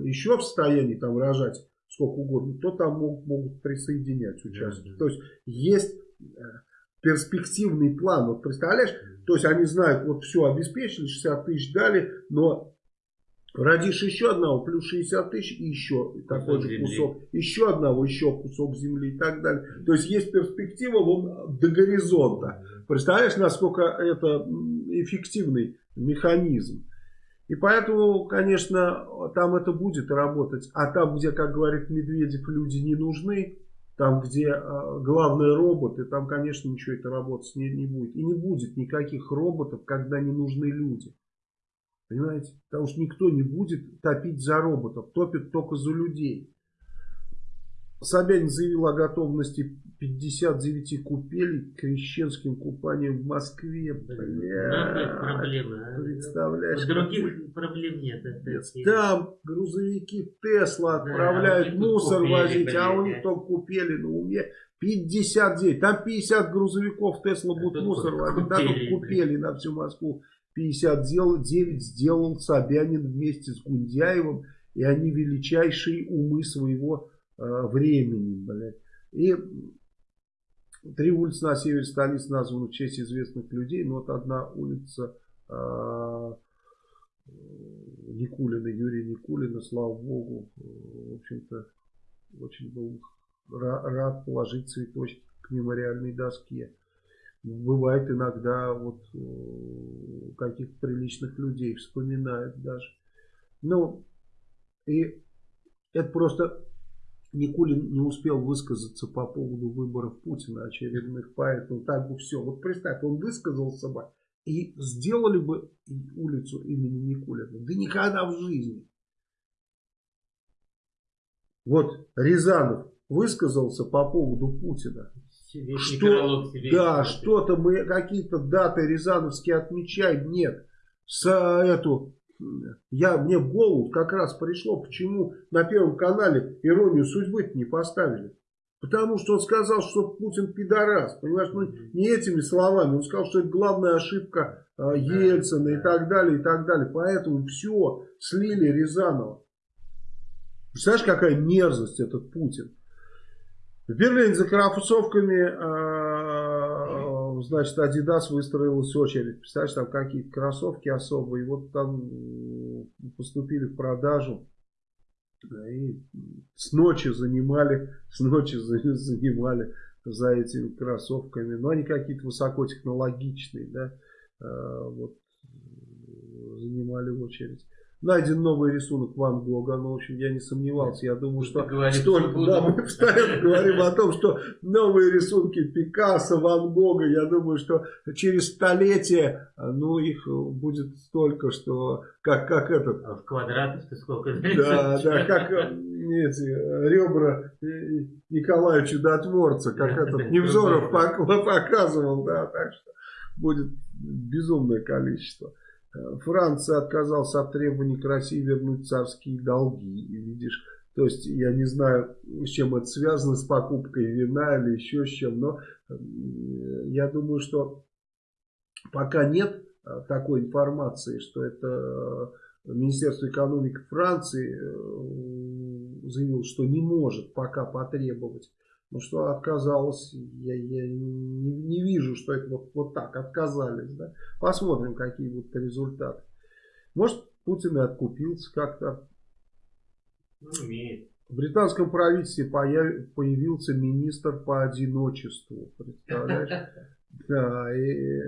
еще в состоянии там рожать сколько угодно, то там могут, могут присоединять участки. Mm -hmm. То есть есть э, перспективный план. Вот представляешь, то есть они знают, вот все обеспечили, 60 тысяч дали, но родишь еще одного, плюс 60 тысяч и еще такой же кусок, еще одного, еще кусок земли и так далее. То есть есть перспектива вон до горизонта. Представляешь, насколько это эффективный механизм. И поэтому, конечно, там это будет работать. А там, где, как говорит Медведев, люди не нужны, там, где э, главные роботы, там, конечно, ничего это работать не, не будет. И не будет никаких роботов, когда не нужны люди. Понимаете? Потому что никто не будет топить за роботов. Топит только за людей. Собянин заявил о готовности 59 купелей к крещенским купаниям в Москве. Бля, а? Представляешь? Других проблем нет. Это Там грузовики Тесла отправляют да, мусор купели, возить, блин, а у них только купели на уме. 59. Там 50 грузовиков Тесла будут мусор возить. Да, тут купели на всю Москву. 59 сделал Собянин вместе с Гундяевым. И они величайшие умы своего времени. Блядь. И Три улицы на севере столицы названы в честь известных людей. Но вот одна улица э, Никулина, Юрия Никулина, слава богу, в общем-то, очень был рад положить цветочки к мемориальной доске. Бывает иногда вот каких-то приличных людей вспоминают даже. Ну, и это просто Никулин не успел высказаться по поводу выборов Путина очередных, поэтому так бы все. Вот представь, он высказался бы и сделали бы улицу имени Никулина. Да никогда в жизни. Вот Рязанов высказался по поводу Путина. Что, да, что-то мы какие-то даты рязановские отмечаем. Нет. С эту я, мне в голову как раз пришло, почему на Первом канале иронию судьбы не поставили. Потому что он сказал, что Путин пидорас. Понимаешь, ну не этими словами. Он сказал, что это главная ошибка э, Ельцина и так далее, и так далее. Поэтому все, слили Рязанова. Представляешь, какая мерзость этот Путин. В Берлине за кроссовками, э, значит, Adidas выстроилась очередь. Представляешь, там какие-то кроссовки особые. Вот там поступили в продажу. И с ночи занимали, с ночи занимали за этими кроссовками. Но они какие-то высокотехнологичные, да. Э, вот занимали очередь. Найден новый рисунок Ван Гога, ну, в общем, я не сомневался, я думаю, что столько, да, мы постоянно говорим о том, что новые рисунки Пикассо, Ван Гога, я думаю, что через столетие, ну, их будет столько, что, как, как этот... А в квадратах-то сколько? Да, да, как эти ребра Николая Чудотворца, как этот Невзоров показывал, да, так что будет безумное количество. Франция отказалась от требований к России вернуть царские долги. И видишь, то есть я не знаю, с чем это связано, с покупкой вина или еще с чем, но я думаю, что пока нет а, такой информации, что это э, Министерство экономики Франции э, заявило, что не может пока потребовать ну что отказалась, я, я не, не вижу, что это вот, вот так отказались. Да? Посмотрим, какие будут результаты. Может, Путин и откупился как-то. Ну, умеет. В британском правительстве появ, появился министр по одиночеству. Представляешь? Да, и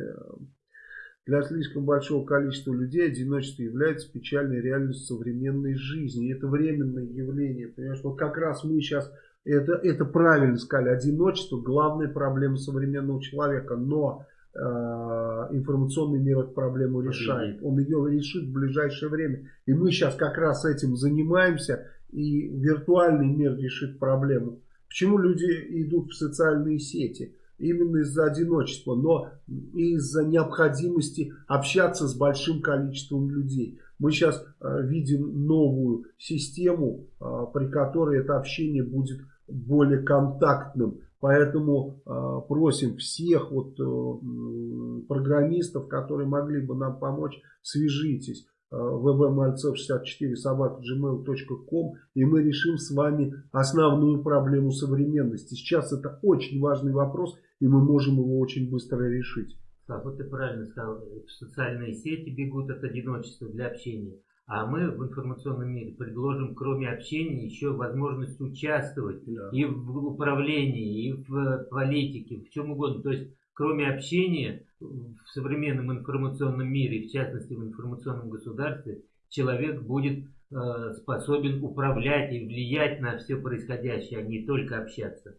для слишком большого количества людей одиночество является печальной реальностью современной жизни. И это временное явление. Понимаешь, вот как раз мы сейчас это, это правильно сказали. Одиночество – главная проблема современного человека. Но э, информационный мир эту проблему решает. Он ее решит в ближайшее время. И мы сейчас как раз этим занимаемся. И виртуальный мир решит проблему. Почему люди идут в социальные сети? Именно из-за одиночества, но и из-за необходимости общаться с большим количеством людей. Мы сейчас э, видим новую систему, э, при которой это общение будет более контактным. Поэтому э, просим всех вот, э, программистов, которые могли бы нам помочь, свяжитесь э, vvmальцев64 собака gmail.com и мы решим с вами основную проблему современности. Сейчас это очень важный вопрос и мы можем его очень быстро решить. Как вот ты правильно сказал, в социальные сети бегут от одиночества для общения. А мы в информационном мире предложим, кроме общения, еще возможность участвовать да. и в управлении, и в политике, в чем угодно. То есть, кроме общения в современном информационном мире, в частности в информационном государстве, человек будет э, способен управлять и влиять на все происходящее, а не только общаться.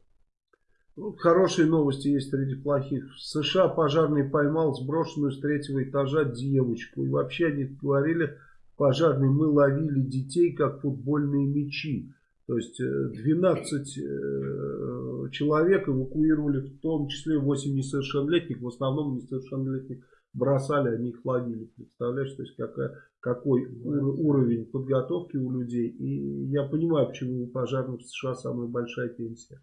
Ну, хорошие новости есть среди плохих. В США пожарный поймал сброшенную с третьего этажа девочку. И вообще они говорили пожарные, мы ловили детей как футбольные мячи. То есть 12 э, э, человек эвакуировали, в том числе 8 несовершеннолетних, в основном несовершеннолетних бросали, они их ловили. Представляешь, то есть какая, какой уровень подготовки у людей. И я понимаю, почему у пожарных в США самая большая пенсия.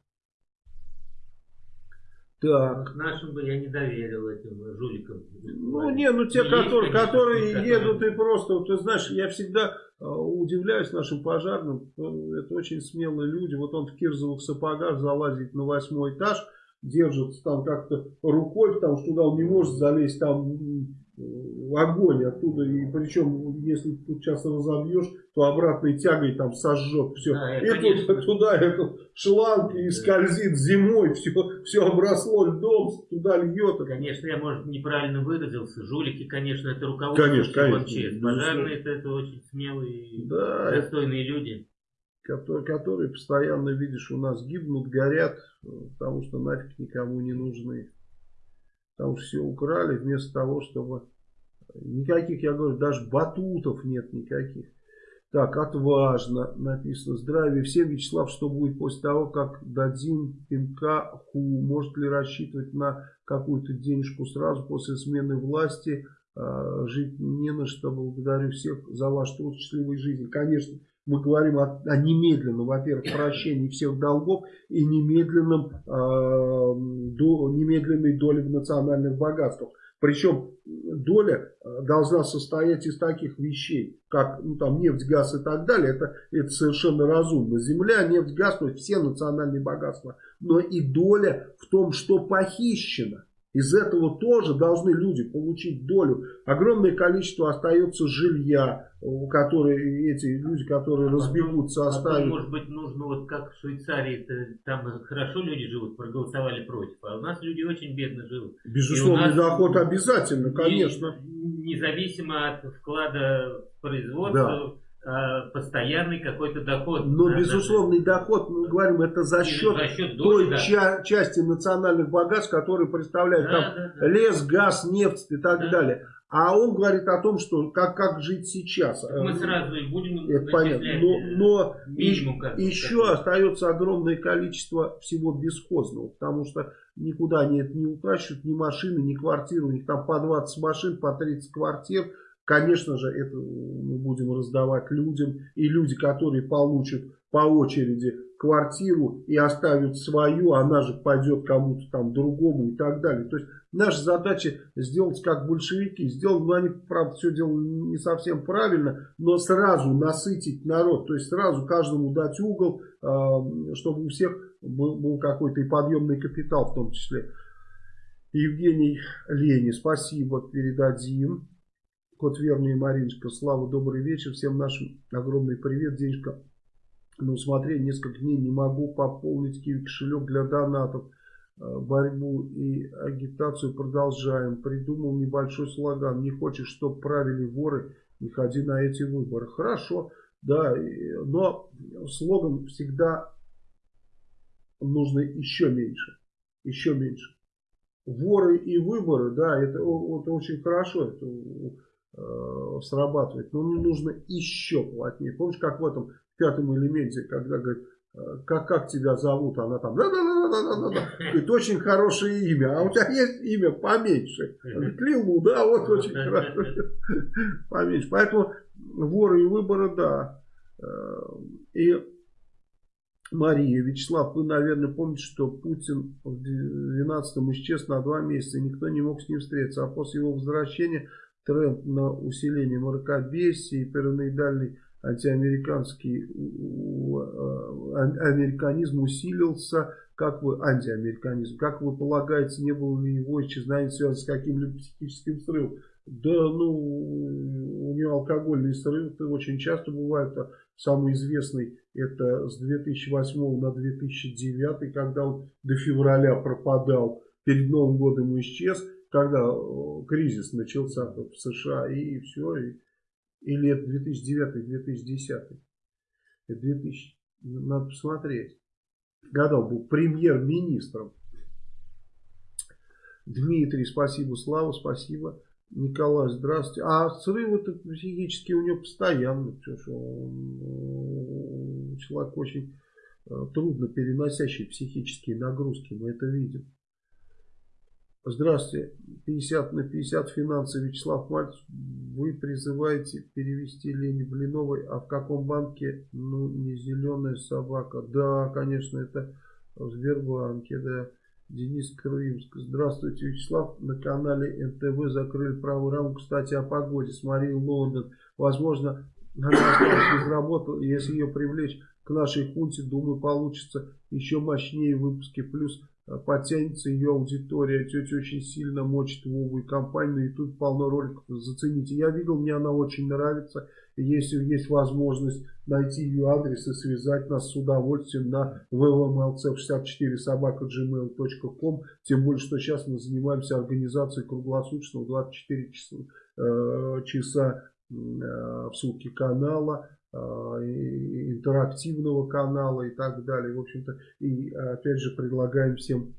Так. Нашим бы я не доверил этим жуликам. Ну, не, ну те, которые, конечно, которые едут и просто, ты знаешь, я всегда э, удивляюсь нашим пожарным. Это очень смелые люди. Вот он в кирзовых сапогах залазит на восьмой этаж, держится там как-то рукой, потому что туда он не может залезть, там огонь оттуда. И причем, если тут сейчас разобьешь, то обратной тягой там сожжет все. Да, и тут туда эту шланг и скользит зимой, все, все обросло льдом, туда льет. Конечно, я, может, неправильно выразился. Жулики, конечно, это руководство конечно, конечно, Пожарные это, это очень смелые да, достойные люди которые, которые постоянно, видишь, у нас гибнут, горят, потому что нафиг никому не нужны. Там все украли вместо того, чтобы... Никаких, я говорю, даже батутов нет никаких. Так, отважно написано. Здравия всем, Вячеслав, что будет после того, как дадим пинка ху? Может ли рассчитывать на какую-то денежку сразу после смены власти? А, жить не на что. Благодарю всех за ваш труд, счастливой жизни. Конечно, мы говорим о, о немедленном, во-первых, прощении всех долгов и немедленном, э, до, немедленной доле в национальных богатствах. Причем доля э, должна состоять из таких вещей, как ну, там, нефть, газ и так далее. Это, это совершенно разумно. Земля, нефть, газ, то есть все национальные богатства. Но и доля в том, что похищено. Из этого тоже должны люди получить долю. Огромное количество остается жилья, которые эти люди, которые разбегутся, оставят. Может быть, нужно вот как в Швейцарии, там хорошо люди живут, проголосовали против, а у нас люди очень бедно живут. Безусловно, доход обязательно, конечно. Независимо от вклада в производство. Да постоянный какой-то доход. Но да, безусловный да, доход, мы говорим, это за счет, за счет той да. ча части национальных богатств, которые представляют да, там да, да. лес, газ, нефть и так да. далее. А он говорит о том, что как, как жить сейчас. Так мы сразу и будем это понятно. Но, но минимум, как еще как остается огромное количество всего бесхозного, потому что никуда они это не утащат, ни машины, ни квартиры, у них там по 20 машин, по 30 квартир, Конечно же, это мы будем раздавать людям. И люди, которые получат по очереди квартиру и оставят свою, она же пойдет кому-то там другому и так далее. То есть наша задача сделать как большевики. Сделать, ну они, правда, все делали не совсем правильно, но сразу насытить народ. То есть сразу каждому дать угол, а, чтобы у всех был какой-то и подъемный капитал в том числе. Евгений Лени, спасибо, передадим. Кот Верный и Мариночка. Слава, добрый вечер. Всем нашим огромный привет. Денежка на усмотрение. Несколько дней не могу пополнить киви кошелек для донатов. Э, борьбу и агитацию продолжаем. Придумал небольшой слоган. Не хочешь, чтобы правили воры, не ходи на эти выборы. Хорошо, да, но слоган всегда нужно еще меньше. Еще меньше. Воры и выборы, да, это, это очень хорошо. Это срабатывает. Но мне нужно еще плотнее. Помнишь, как в этом пятом элементе, когда говорит, «Э, как, как тебя зовут, она там, да, да, да, да, да, да, да. Говорит, очень хорошее имя, а у тебя есть имя поменьше. Говорит, да, вот очень хорошо. Поменьше. Поэтому воры и выборы, да. Э, и Мария, Вячеслав, вы, наверное, помните, что Путин в 12-м исчез на два месяца, никто не мог с ним встретиться, а после его возвращения тренд на усиление мракобесия и параноидальный антиамериканский а, американизм усилился, как вы, антиамериканизм, как вы полагаете, не было ли его исчезновение связано с каким-либо психическим срывом? Да, ну, у него алкогольные срывы очень часто бывают. А самый известный это с 2008 на 2009, когда он до февраля пропадал, перед Новым годом исчез когда э, кризис начался в США и все, и, или это 2009-2010, это 2000, надо посмотреть, он был премьер-министром. Дмитрий, спасибо, Слава, спасибо. Николай, здравствуйте. А срывы-то психические у него постоянно. Потому что он, э, человек очень э, трудно переносящий психические нагрузки. Мы это видим. Здравствуйте, 50 на 50 финансы Вячеслав Мальцев. Вы призываете перевести Лене Блиновой, а в каком банке? Ну, не зеленая собака. Да, конечно, это в Сбербанке, да. Денис Крымск. Здравствуйте, Вячеслав. На канале НТВ закрыли правую рамку. Кстати, о погоде с Марией Лондон. Возможно, она осталась без работы. Если ее привлечь к нашей хунте, думаю, получится еще мощнее выпуски. Плюс подтянется ее аудитория. Тетя очень сильно мочит Вову и компанию. И тут полно роликов. Зацените. Я видел, мне она очень нравится. Если есть возможность найти ее адрес и связать нас с удовольствием на vvmlc64 собака gmail.com. Тем более, что сейчас мы занимаемся организацией круглосуточного 24 часа, э, часа э, в сутки канала интерактивного канала и так далее. В общем-то, и опять же предлагаем всем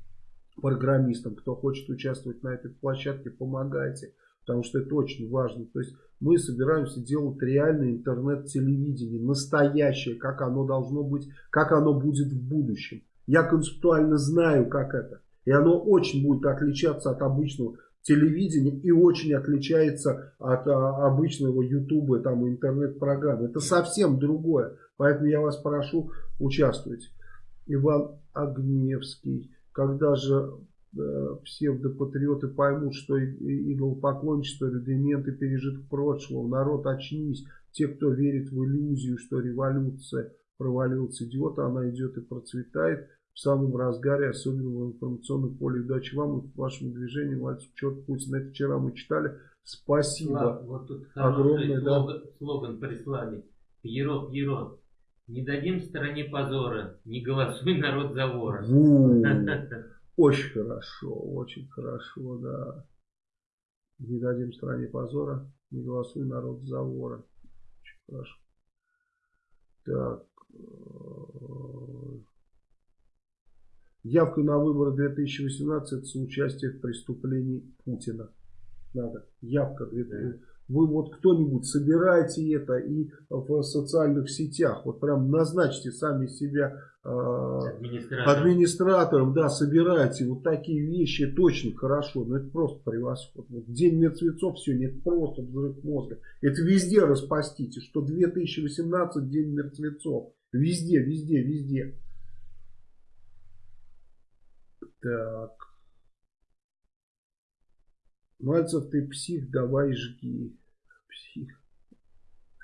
программистам, кто хочет участвовать на этой площадке, помогайте. Потому что это очень важно. То есть мы собираемся делать реальное интернет-телевидение, настоящее, как оно должно быть, как оно будет в будущем. Я концептуально знаю, как это. И оно очень будет отличаться от обычного телевидения и очень отличается от а, обычного ютуба там интернет-программы. Это совсем другое. Поэтому я вас прошу, участвуйте. Иван Огневский. Когда же э, псевдопатриоты поймут, что идолопоклонничество, рудименты пережиток прошлого, народ очнись. Те, кто верит в иллюзию, что революция провалилась идиота, она идет и процветает в самом разгаре, особенно в информационном поле. Удачи вам и вашему движению. Мальцев, черт Путин. Это вчера мы читали. Спасибо. Слав, вот тут огромное. Слоган, да? слоган прислали. Пьеро, Пьеро. Не дадим стране позора, не голосуй народ за вора. Очень хорошо, очень хорошо, да. Не дадим стране позора, не голосуй народ за вора. Очень хорошо. Так. Явка на выборы 2018 это соучастие в преступлении Путина. Надо. Явка 2018 вы вот кто-нибудь собирайте это и в социальных сетях, вот прям назначьте сами себя э, администратором. администратором, да, собирайте вот такие вещи, это очень хорошо, но это просто превосходно. Вот День мертвецов сегодня, это просто взрыв мозга. Это везде распастите, что 2018 День мертвецов. Везде, везде, везде. Так. Мальцев, ты псих, давай жги. Псих.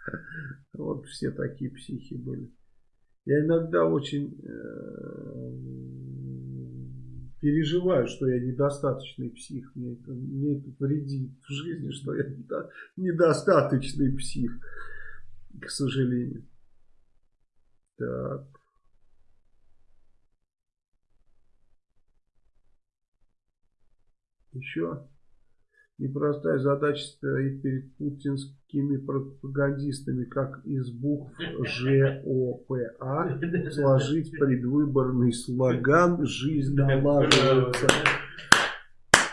Вот все такие психи были. Я иногда очень э, переживаю, что я недостаточный псих. Мне это, мне это вредит в жизни, что я недостаточный псих. К сожалению. Так. Еще непростая задача стоит перед путинскими пропагандистами, как из букв ЖОПА сложить предвыборный слоган «Жизнь налаживается».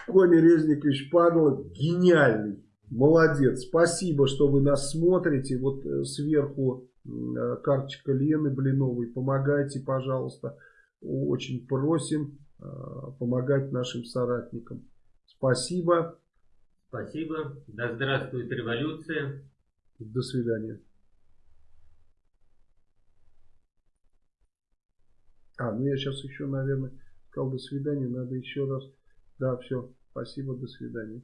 Кони Резникович Падла гениальный, молодец. Спасибо, что вы нас смотрите. Вот э, сверху э, карточка Лены Блиновой. Помогайте, пожалуйста. Очень просим э, помогать нашим соратникам. Спасибо. Спасибо. Да здравствует революция. До свидания. А, ну я сейчас еще, наверное, сказал до свидания. Надо еще раз. Да, все. Спасибо, до свидания.